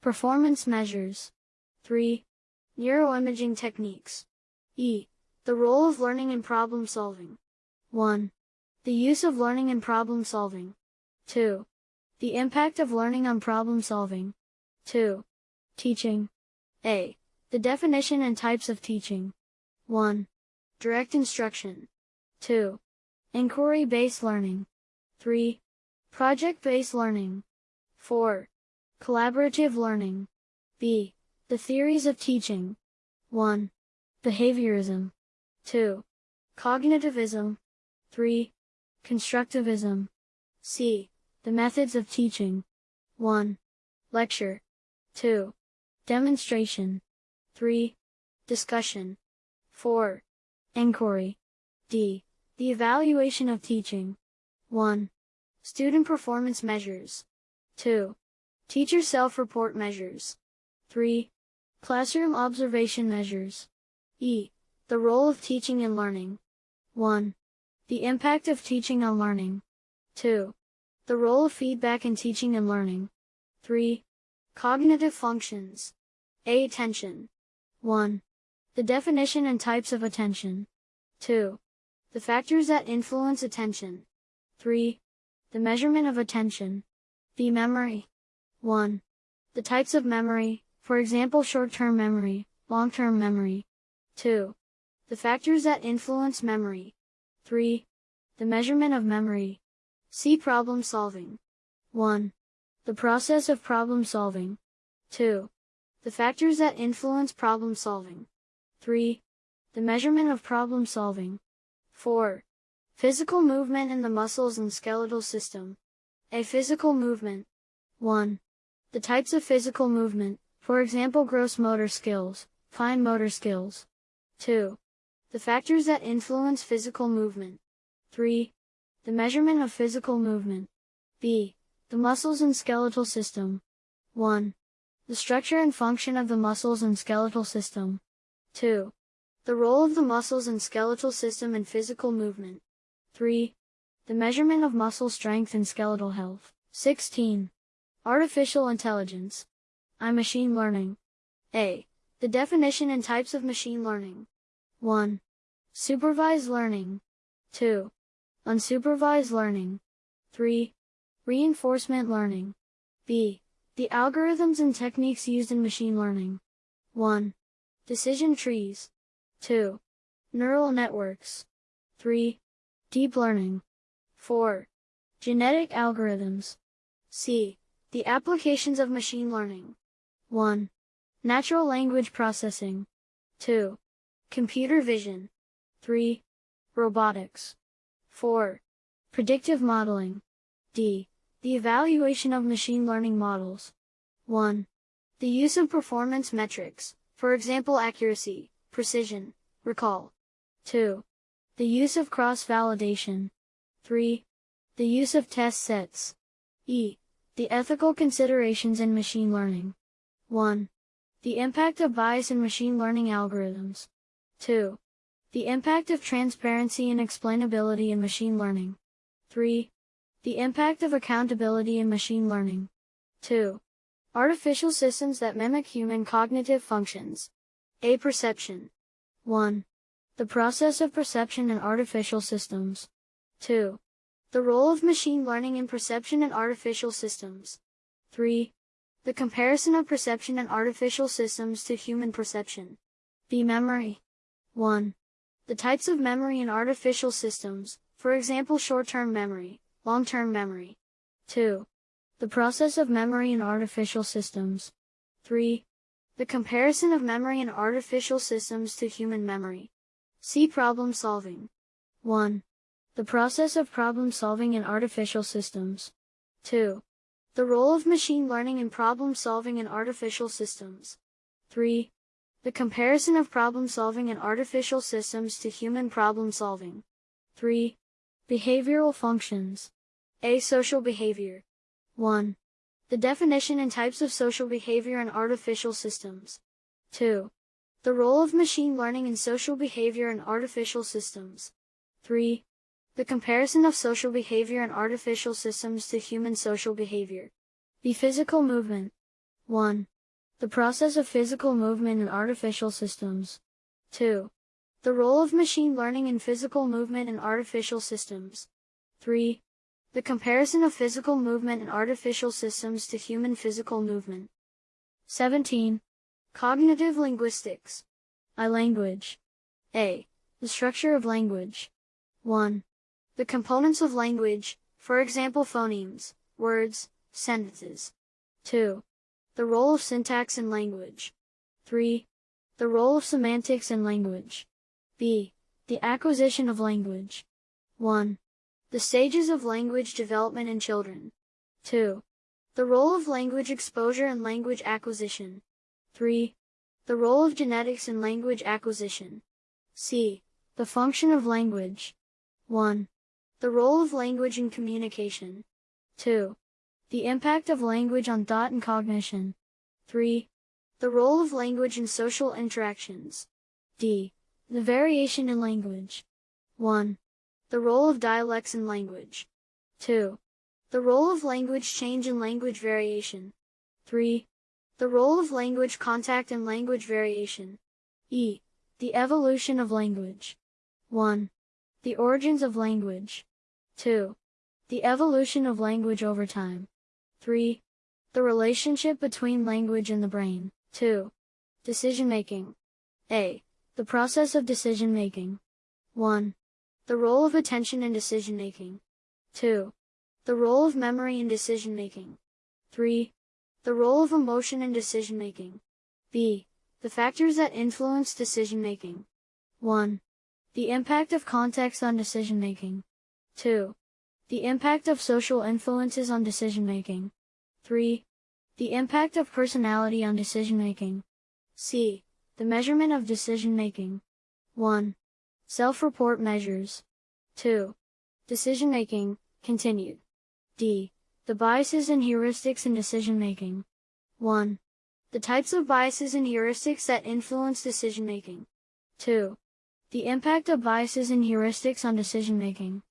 Performance measures. 3. Neuroimaging techniques. E. The role of learning in problem solving. 1. The use of learning in problem solving. 2. The impact of learning on problem solving. 2. Teaching. A. The definition and types of teaching. 1. Direct instruction. 2. Inquiry-based learning. 3. Project-based learning. 4. Collaborative learning. B. The theories of teaching. 1. Behaviorism. 2. Cognitivism. 3. Constructivism. C. The methods of teaching. 1. Lecture. 2. Demonstration. 3. Discussion. 4. Inquiry. D. The evaluation of teaching. 1. Student performance measures. 2. Teacher self-report measures. 3. Classroom observation measures. E. The role of teaching and learning. 1. The impact of teaching on learning. 2. The role of feedback in teaching and learning. 3. Cognitive functions. A. Attention. 1. The definition and types of attention. 2. The factors that influence attention. 3. The measurement of attention. B. Memory. 1. The types of memory, for example short-term memory, long-term memory. 2. The factors that influence memory. 3. The measurement of memory. See Problem solving. 1. The process of problem solving. 2. The factors that influence problem solving. 3. The measurement of problem solving. 4. Physical movement in the muscles and skeletal system. A physical movement. 1. The types of physical movement, for example gross motor skills, fine motor skills. 2. The factors that influence physical movement. 3. The measurement of physical movement. B. The muscles and skeletal system. 1. The structure and function of the muscles and skeletal system. 2. The role of the muscles and skeletal system in physical movement. 3. The measurement of muscle strength and skeletal health. 16. Artificial intelligence. I machine learning. A. The definition and types of machine learning. 1. Supervised learning. 2. Unsupervised learning. 3. Reinforcement learning. B. The algorithms and techniques used in machine learning. 1. Decision trees. 2. Neural networks. 3. Deep learning. 4. Genetic algorithms. C. The applications of machine learning. 1. Natural language processing. 2. Computer vision. 3. Robotics. 4. Predictive modeling. D. The evaluation of machine learning models. 1. The use of performance metrics, for example accuracy, precision, recall. 2. The use of cross-validation. 3. The use of test sets. E. The ethical considerations in machine learning. 1. The impact of bias in machine learning algorithms. 2. The impact of transparency and explainability in machine learning. 3. The impact of accountability in machine learning. 2. Artificial systems that mimic human cognitive functions. A perception. 1. The process of perception in artificial systems. 2. The role of machine learning in perception in artificial systems. 3. The comparison of perception in artificial systems to human perception. B. Memory. 1. The types of memory in artificial systems, for example short-term memory, long-term memory. 2. The process of memory in artificial systems. 3. The comparison of memory in artificial systems to human memory. C. Problem solving. 1. The process of problem solving in artificial systems. 2. The role of machine learning in problem solving in artificial systems. 3. The comparison of problem solving in artificial systems to human problem solving. 3. Behavioral functions. A. Social behavior. 1. The definition and types of social behavior in artificial systems. 2. The role of machine learning in social behavior in artificial systems. 3. The comparison of social behavior in artificial systems to human social behavior. The physical movement. 1. The process of physical movement in artificial systems. 2. The role of machine learning in physical movement in artificial systems. 3. The comparison of physical movement in artificial systems to human physical movement. 17. Cognitive linguistics. I language. A. The structure of language. 1. The components of language, for example phonemes, words, sentences. 2. The role of syntax in language. 3. The role of semantics in language. B. The acquisition of language. 1. The stages of language development in children. 2. The role of language exposure and language acquisition. 3. The role of genetics in language acquisition. C. The function of language. 1. The role of language in communication. 2. The impact of language on thought and cognition. 3. The role of language in social interactions. D. The variation in language. 1. The role of dialects in language. 2. The role of language change in language variation. 3. The role of language contact and language variation. E. The evolution of language. 1. The origins of language. 2. The evolution of language over time. 3. The relationship between language and the brain. 2. Decision making. A. The process of decision making. 1. The role of attention in decision making. 2. The role of memory in decision making. 3. The role of emotion in decision making. B. The factors that influence decision making. 1. The impact of context on decision making. 2. The impact of social influences on decision making. 3. The impact of personality on decision making. C. The measurement of decision making. 1. Self-report measures. 2. Decision making, continued. D. The biases and heuristics in decision making. 1. The types of biases and heuristics that influence decision making. 2. The impact of biases and heuristics on decision making.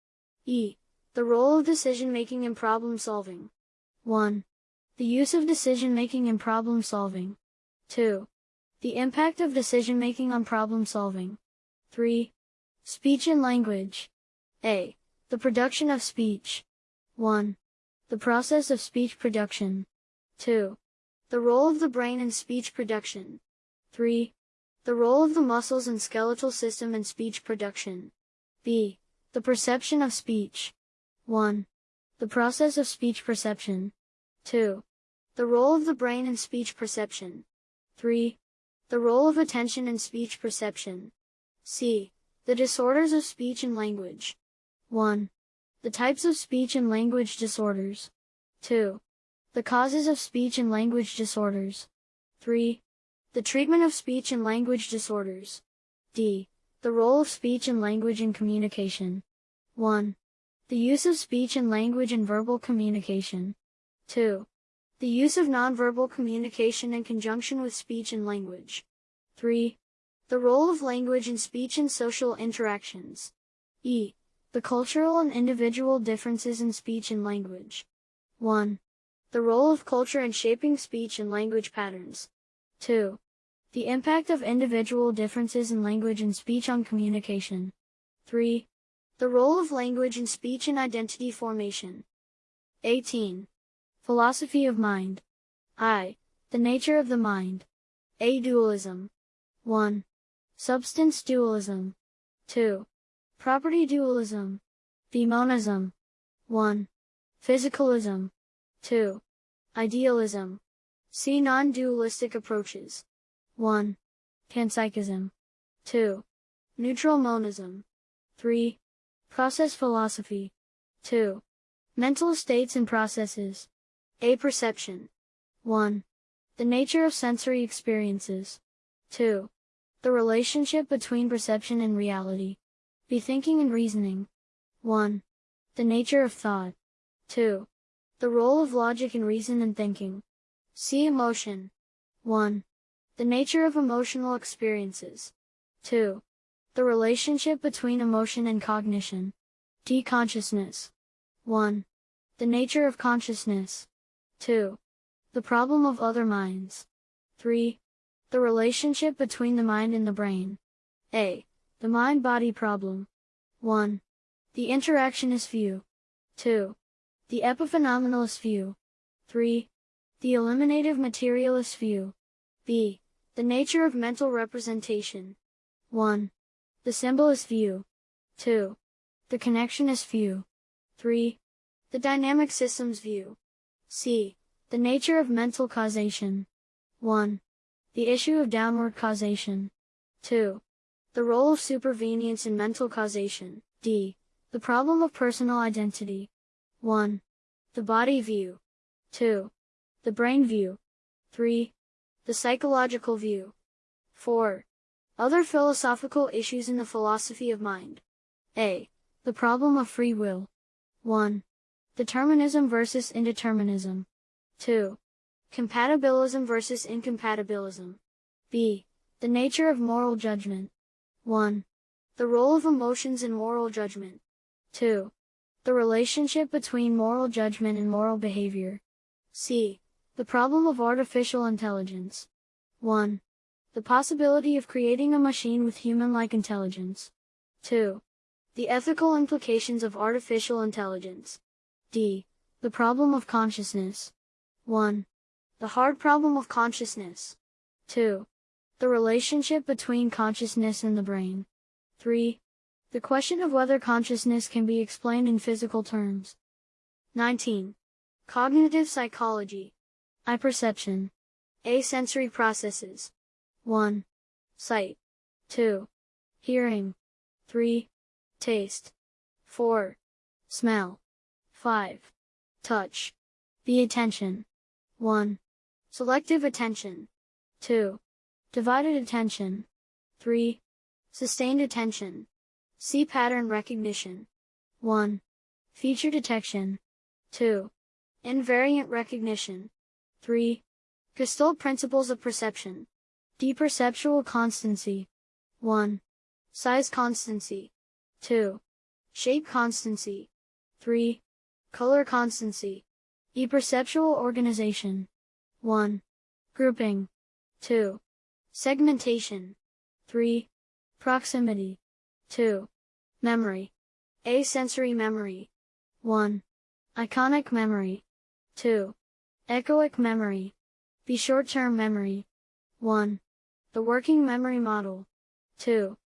E. The role of decision making in problem solving. 1. The use of decision making in problem solving. 2. The impact of decision making on problem solving. 3. Speech and language. A. The production of speech. 1. The process of speech production. 2. The role of the brain in speech production. 3. The role of the muscles and skeletal system in speech production. B. The perception of speech. 1. The process of speech perception. 2. The role of the brain in speech perception. 3. The role of attention in speech perception. C. The disorders of speech and language. 1. The types of speech and language disorders. 2. The causes of speech and language disorders. 3. The treatment of speech and language disorders. D. The role of speech and language in communication. 1. The use of speech and language in verbal communication. 2. The use of nonverbal communication in conjunction with speech and language. 3. The role of language in speech and social interactions. E. The cultural and individual differences in speech and language. 1. The role of culture in shaping speech and language patterns. 2. The impact of individual differences in language and speech on communication. 3. The role of language in speech and identity formation. 18. Philosophy of mind. I. The nature of the mind. A. Dualism. 1. Substance dualism. 2. Property dualism. B. Monism. 1. Physicalism. 2. Idealism. C. Non-dualistic approaches. 1. Panpsychism. 2. Neutral monism. 3. Process philosophy. 2. Mental states and processes. A. Perception. 1. The nature of sensory experiences. 2. The relationship between perception and reality. B. Thinking and reasoning. 1. The nature of thought. 2. The role of logic in reason and thinking. C. Emotion. 1. The nature of emotional experiences. 2. The relationship between emotion and cognition. D. Consciousness. 1. The nature of consciousness. 2. The problem of other minds. 3. The relationship between the mind and the brain. A. The mind-body problem. 1. The interactionist view. 2. The epiphenomenalist view. 3. The eliminative materialist view. B. The nature of mental representation. 1. The symbolist view. 2. The connectionist view. 3. The dynamic systems view. C. The nature of mental causation. 1. The issue of downward causation. 2. The role of supervenience in mental causation. D. The problem of personal identity. 1. The body view. 2. The brain view. 3. The psychological view. 4. Other philosophical issues in the philosophy of mind. A. The problem of free will. 1. Determinism versus indeterminism. 2. Compatibilism versus incompatibilism. B. The nature of moral judgment. 1. The role of emotions in moral judgment. 2. The relationship between moral judgment and moral behavior. C. The problem of artificial intelligence. 1. The possibility of creating a machine with human-like intelligence. 2. The ethical implications of artificial intelligence. D. The problem of consciousness. 1. The hard problem of consciousness. 2. The relationship between consciousness and the brain. 3. The question of whether consciousness can be explained in physical terms. 19. Cognitive psychology. I perception. A sensory processes. 1. Sight. 2. Hearing. 3. Taste. 4. Smell. 5. Touch. B. Attention. 1. Selective attention. 2. Divided attention. 3. Sustained attention. C. Pattern recognition. 1. Feature detection. 2. Invariant recognition. 3. Gestalt principles of perception. Deperceptual constancy. 1. Size constancy. 2. Shape constancy. 3. Color constancy. E perceptual organization. 1. Grouping. 2. Segmentation. 3. Proximity. 2. Memory. A sensory memory. 1. Iconic memory. 2. Echoic memory. B short-term memory. 1. The working memory model. 2.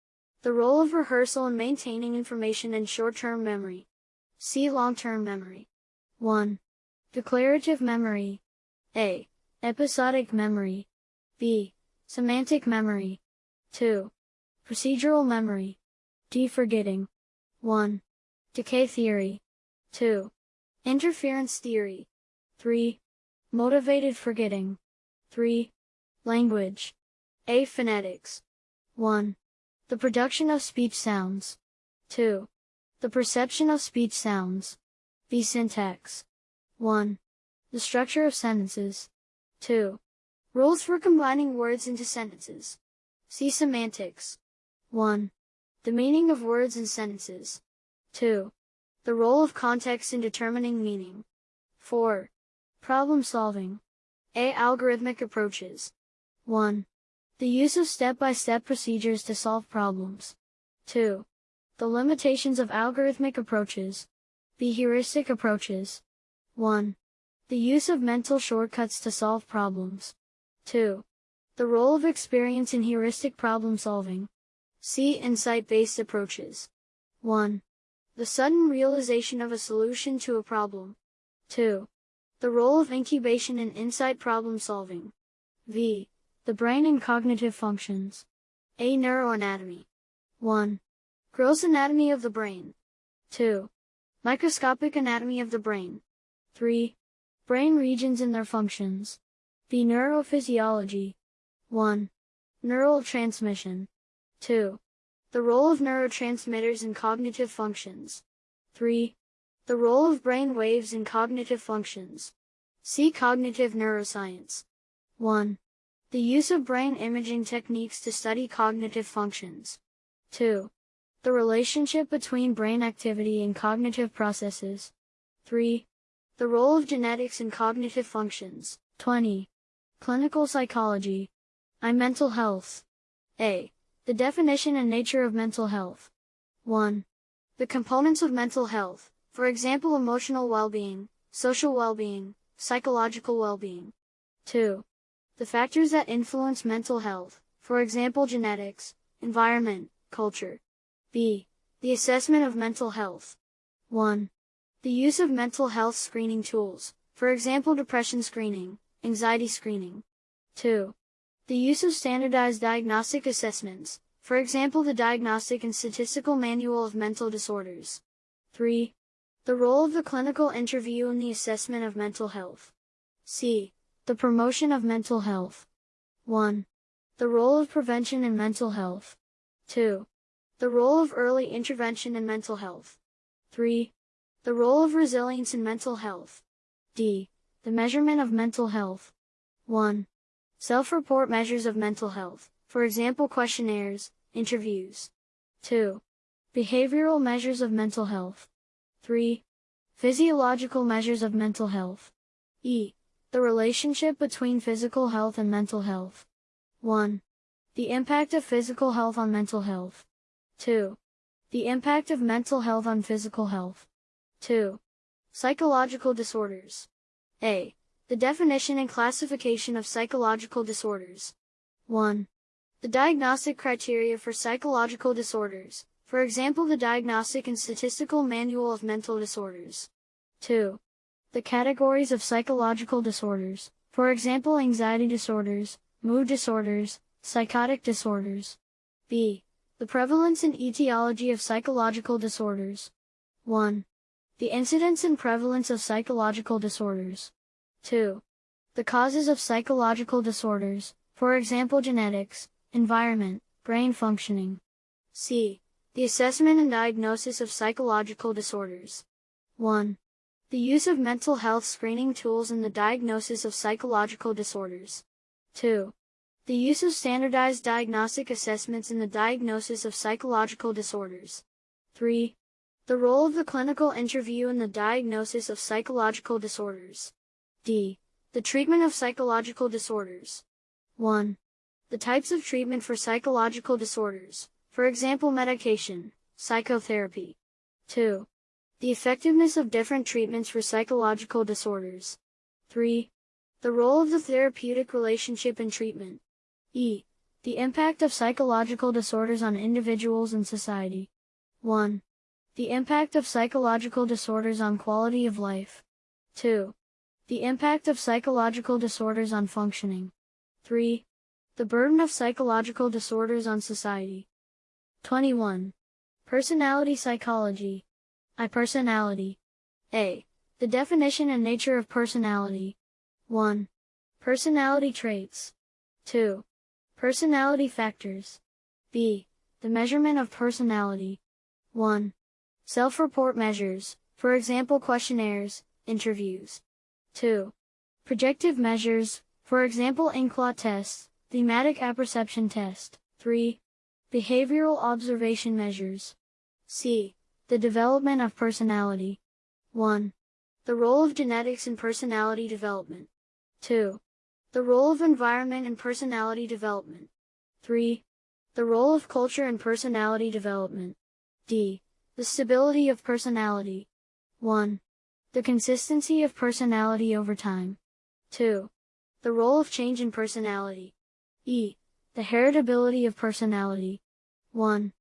The role of rehearsal in maintaining information in short-term memory. C long-term memory. 1. Declarative memory. A. Episodic memory. B. Semantic memory. 2. Procedural memory. D. Forgetting. 1. Decay theory. 2. Interference theory. 3. Motivated forgetting. 3. Language. A. Phonetics. 1. The production of speech sounds. 2. The perception of speech sounds. B. Syntax. 1. The structure of sentences. 2. Rules for combining words into sentences. See semantics. 1. The meaning of words and sentences. 2. The role of context in determining meaning. 4. Problem solving. A. Algorithmic approaches. 1. The use of step-by-step procedures to solve problems. 2. The limitations of algorithmic approaches. B. Heuristic approaches. 1. The use of mental shortcuts to solve problems. 2. The role of experience in heuristic problem solving. C. Insight-based approaches. 1. The sudden realization of a solution to a problem. 2. The role of incubation in insight problem solving. V. The brain and cognitive functions. A. Neuroanatomy. 1. Gross anatomy of the brain. 2. Microscopic anatomy of the brain. 3. Brain regions and their functions. B. Neurophysiology. 1. Neural transmission. 2. The role of neurotransmitters in cognitive functions. 3. The role of brain waves in cognitive functions. See cognitive neuroscience. 1. The use of brain imaging techniques to study cognitive functions. 2. The relationship between brain activity and cognitive processes. 3. The role of genetics in cognitive functions. 20. Clinical psychology. I mental health. A. The definition and nature of mental health. 1. The components of mental health, for example emotional well-being, social well-being, psychological well-being. 2. The factors that influence mental health, for example genetics, environment, culture. B. The assessment of mental health. 1. The use of mental health screening tools, for example depression screening, anxiety screening. 2. The use of standardized diagnostic assessments, for example the Diagnostic and Statistical Manual of Mental Disorders. 3. The role of the clinical interview in the assessment of mental health. C. The promotion of mental health. 1. The role of prevention in mental health. 2. The role of early intervention in mental health. 3. The role of resilience in mental health. D. The measurement of mental health. 1. Self-report measures of mental health, for example questionnaires, interviews. 2. Behavioral measures of mental health. 3. Physiological measures of mental health. E. The relationship between physical health and mental health. 1. The impact of physical health on mental health. 2. The impact of mental health on physical health. 2. Psychological disorders. A. The definition and classification of psychological disorders. 1. The diagnostic criteria for psychological disorders, for example the Diagnostic and Statistical Manual of Mental Disorders. 2. The categories of psychological disorders, for example anxiety disorders, mood disorders, psychotic disorders. B. The prevalence and etiology of psychological disorders. 1. The incidence and prevalence of psychological disorders. 2. The causes of psychological disorders, for example genetics, environment, brain functioning. C. The assessment and diagnosis of psychological disorders. 1. The use of mental health screening tools in the diagnosis of psychological disorders. 2. The use of standardized diagnostic assessments in the diagnosis of psychological disorders. 3. The role of the clinical interview in the diagnosis of psychological disorders. D. The treatment of psychological disorders. 1. The types of treatment for psychological disorders, for example medication, psychotherapy. 2. The effectiveness of different treatments for psychological disorders. 3. The role of the therapeutic relationship in treatment. E. The impact of psychological disorders on individuals and society. 1. The impact of psychological disorders on quality of life. 2. The impact of psychological disorders on functioning. 3. The burden of psychological disorders on society. 21. Personality psychology. I personality. A. The definition and nature of personality. 1. Personality traits. 2. Personality factors. B. The measurement of personality. 1. Self-report measures, for example questionnaires, interviews. 2. Projective measures, for example inkblot tests, thematic apperception test. 3. Behavioral observation measures. C. The development of personality. 1. The role of genetics in personality development. 2. The role of environment in personality development. 3. The role of culture in personality development. D. The stability of personality. 1. The consistency of personality over time. 2. The role of change in personality. E. The heritability of personality. 1.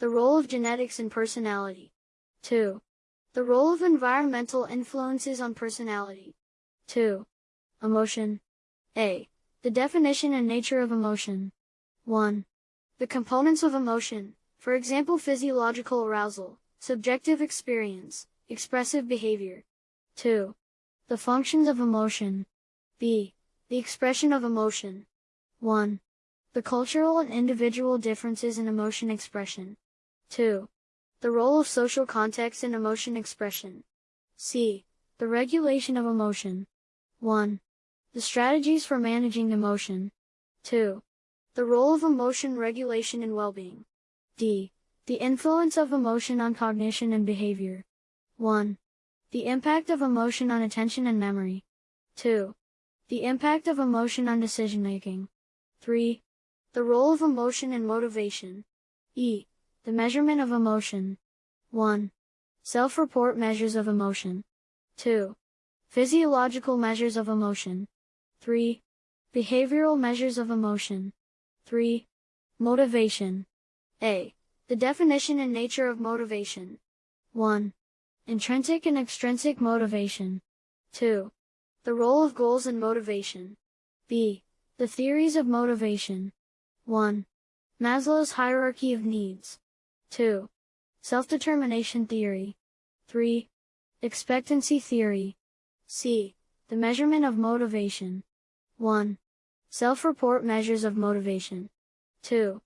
The role of genetics in personality. 2. The role of environmental influences on personality. 2. Emotion. A. The definition and nature of emotion. 1. The components of emotion, for example physiological arousal, subjective experience, expressive behavior. 2. The functions of emotion. B. The expression of emotion. 1. The cultural and individual differences in emotion expression. 2. The role of social context in emotion expression. C. The regulation of emotion. 1. The strategies for managing emotion. 2. The role of emotion regulation in well-being. D. The influence of emotion on cognition and behavior. 1. The impact of emotion on attention and memory. 2. The impact of emotion on decision making. 3. The role of emotion in motivation. E. The measurement of emotion. 1. Self-report measures of emotion. 2. Physiological measures of emotion. 3. Behavioral measures of emotion. 3. Motivation. A. The definition and nature of motivation. 1. Intrinsic and extrinsic motivation. 2. The role of goals and motivation. B. The theories of motivation. 1. Maslow's hierarchy of needs. 2. Self-determination theory. 3. Expectancy theory. C. The measurement of motivation. 1. Self-report measures of motivation. 2.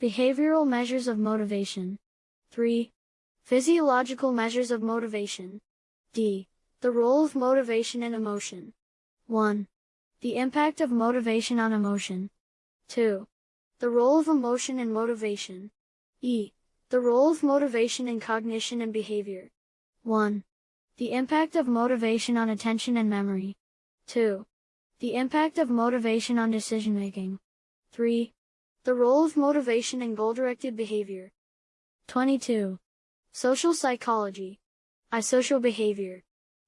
Behavioral measures of motivation. 3. Physiological measures of motivation. D. The role of motivation and emotion. 1. The impact of motivation on emotion. 2. The role of emotion and motivation. E. The role of motivation in cognition and behavior. 1. The impact of motivation on attention and memory. 2. The impact of motivation on decision making. 3. The role of motivation in goal-directed behavior. 22. Social psychology. I social behavior.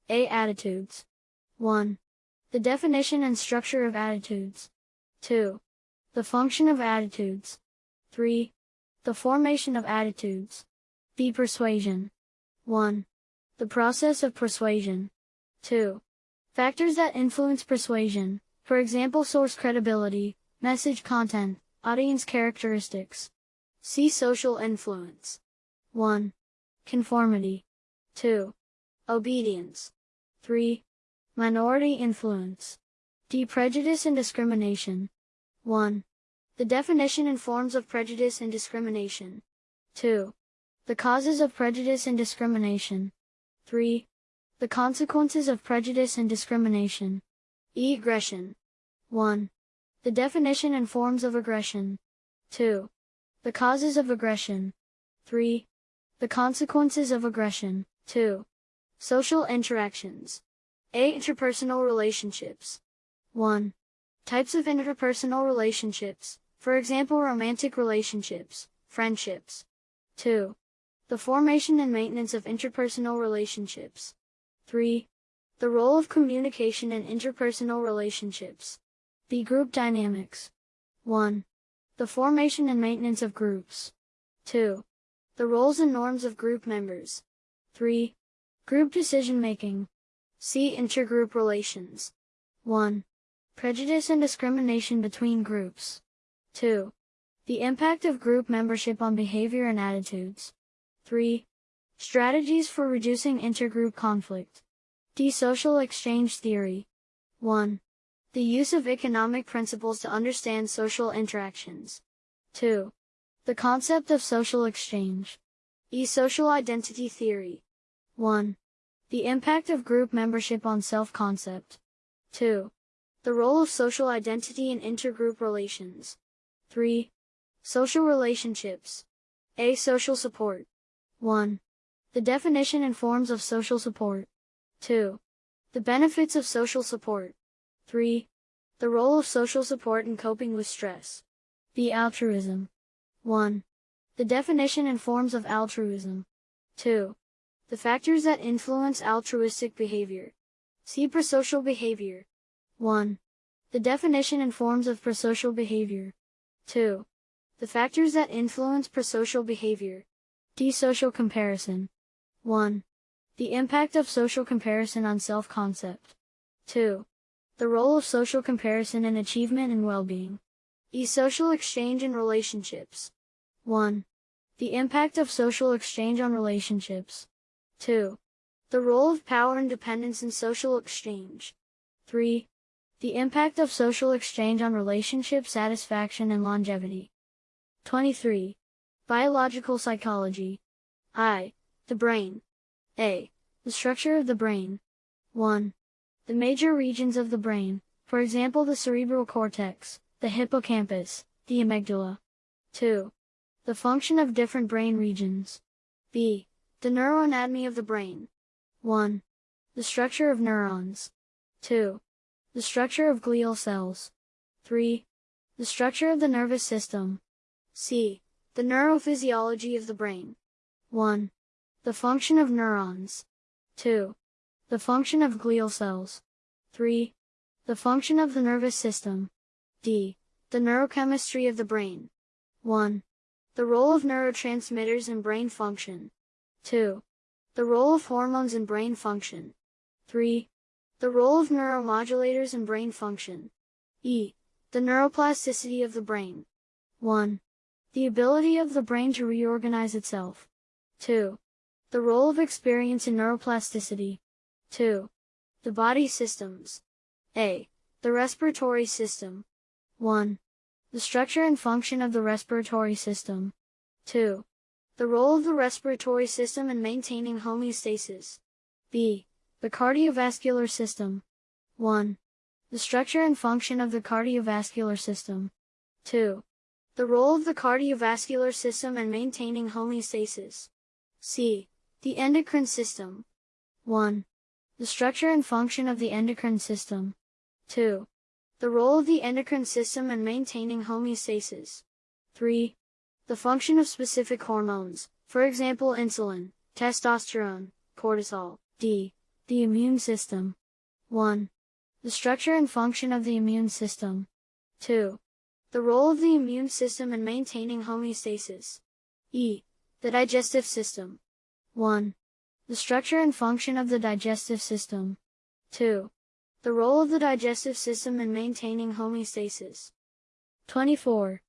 A attitudes. 1. The definition and structure of attitudes. 2. The function of attitudes. 3. The formation of attitudes. B persuasion. 1. The process of persuasion. 2. Factors that influence persuasion, for example source credibility, message content, audience characteristics. See social influence. 1. Conformity. 2. Obedience. 3. Minority influence. D. Prejudice and discrimination. 1. The definition and forms of prejudice and discrimination. 2. The causes of prejudice and discrimination. 3. The consequences of prejudice and discrimination. E. Aggression. 1. The definition and forms of aggression. 2. The causes of aggression. 3. The consequences of aggression. 2. Social interactions. A. Interpersonal relationships. 1. Types of interpersonal relationships, for example romantic relationships, friendships. 2. The formation and maintenance of interpersonal relationships. 3. The role of communication in interpersonal relationships. B. Group dynamics. 1. The formation and maintenance of groups. 2. The roles and norms of group members. 3. Group decision making. C. Intergroup relations. 1. Prejudice and discrimination between groups. 2. The impact of group membership on behavior and attitudes. 3. Strategies for reducing intergroup conflict. D. Social exchange theory. 1. The use of economic principles to understand social interactions. 2. The concept of social exchange. E. Social identity theory. 1. The impact of group membership on self-concept. 2. The role of social identity in intergroup relations. 3. Social relationships. A. Social support. 1. The definition and forms of social support. 2. The benefits of social support. 3. The role of social support in coping with stress. B. Altruism. 1. The definition and forms of altruism. 2. The factors that influence altruistic behavior. See prosocial behavior. 1. The definition and forms of prosocial behavior. 2. The factors that influence prosocial behavior. D. Social comparison. 1. The impact of social comparison on self-concept. 2. The role of social comparison in achievement and well-being. E. Social exchange and relationships. 1. The impact of social exchange on relationships. 2. The role of power and dependence in social exchange. 3. The impact of social exchange on relationship satisfaction and longevity. 23. Biological psychology. I. The brain. A. The structure of the brain. 1. The major regions of the brain, for example the cerebral cortex, the hippocampus, the amygdala. 2. The function of different brain regions. B. The neuroanatomy of the brain. 1. The structure of neurons. 2. The structure of glial cells. 3. The structure of the nervous system. C. The neurophysiology of the brain. 1. The function of neurons. 2. The function of glial cells. 3. The function of the nervous system. D. The neurochemistry of the brain. 1. The role of neurotransmitters in brain function. 2. The role of hormones in brain function. 3. The role of neuromodulators in brain function. E. The neuroplasticity of the brain. 1. The ability of the brain to reorganize itself. 2. The role of experience in neuroplasticity. 2. The body systems. A. The respiratory system. 1. The structure and function of the respiratory system. 2. The role of the respiratory system in maintaining homeostasis. B. The cardiovascular system. 1. The structure and function of the cardiovascular system. 2. The role of the cardiovascular system in maintaining homeostasis. C. The endocrine system. 1. The structure and function of the endocrine system. 2. The role of the endocrine system in maintaining homeostasis. 3. The function of specific hormones, for example insulin, testosterone, cortisol. D. The immune system. 1. The structure and function of the immune system. 2. The role of the immune system in maintaining homeostasis. E. The digestive system. 1. The structure and function of the digestive system. 2. The role of the digestive system in maintaining homeostasis. 24.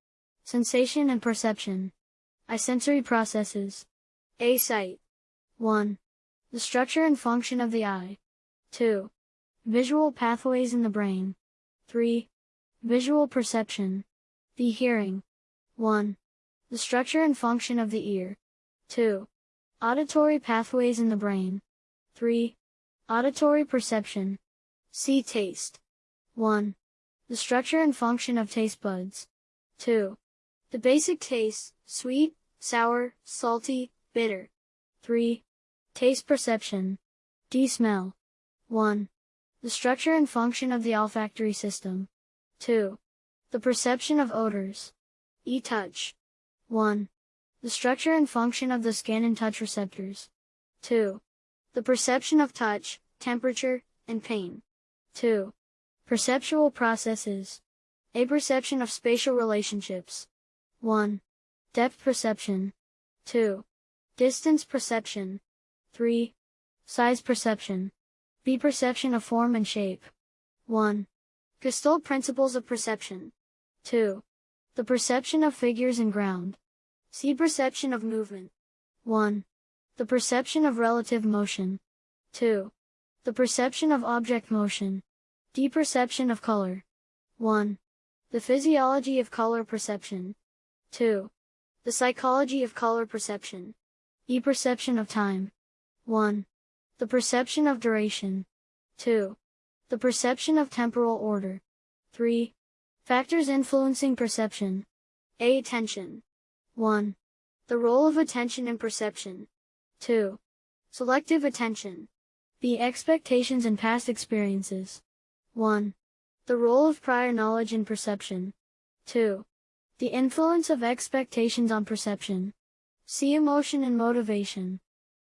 Sensation and perception. I sensory processes. A sight. 1. The structure and function of the eye. 2. Visual pathways in the brain. 3. Visual perception. The hearing. 1. The structure and function of the ear. 2. Auditory pathways in the brain. 3. Auditory perception. See taste. 1. The structure and function of taste buds. 2. The basic tastes, sweet, sour, salty, bitter. 3. Taste perception. D. Smell. 1. The structure and function of the olfactory system. 2. The perception of odors. E. Touch. 1. The structure and function of the skin and touch receptors. 2. The perception of touch, temperature, and pain. 2. Perceptual processes. A perception of spatial relationships. 1. Depth perception. 2. Distance perception. 3. Size perception. B. Perception of form and shape. 1. Gestalt principles of perception. 2. The perception of figures and ground. C. Perception of movement. 1. The perception of relative motion. 2. The perception of object motion. D. Perception of color. 1. The physiology of color perception. 2. The psychology of color perception. E. Perception of time. 1. The perception of duration. 2. The perception of temporal order. 3. Factors influencing perception. A. Attention. 1. The role of attention in perception. 2. Selective attention. B. Expectations and past experiences. 1. The role of prior knowledge in perception. 2. The influence of expectations on perception. See emotion and motivation.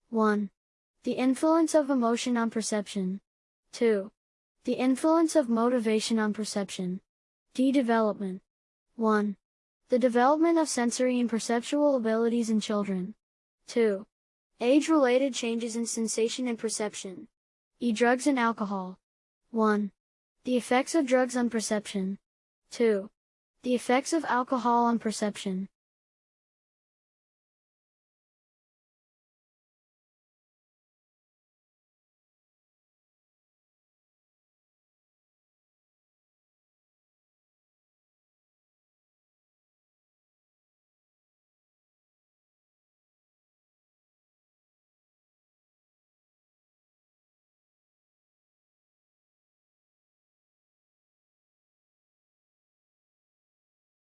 1. The influence of emotion on perception. 2. The influence of motivation on perception. D. Development. 1. The development of sensory and perceptual abilities in children. 2. Age-related changes in sensation and perception. E. Drugs and alcohol. 1. The effects of drugs on perception. 2. The effects of alcohol on perception.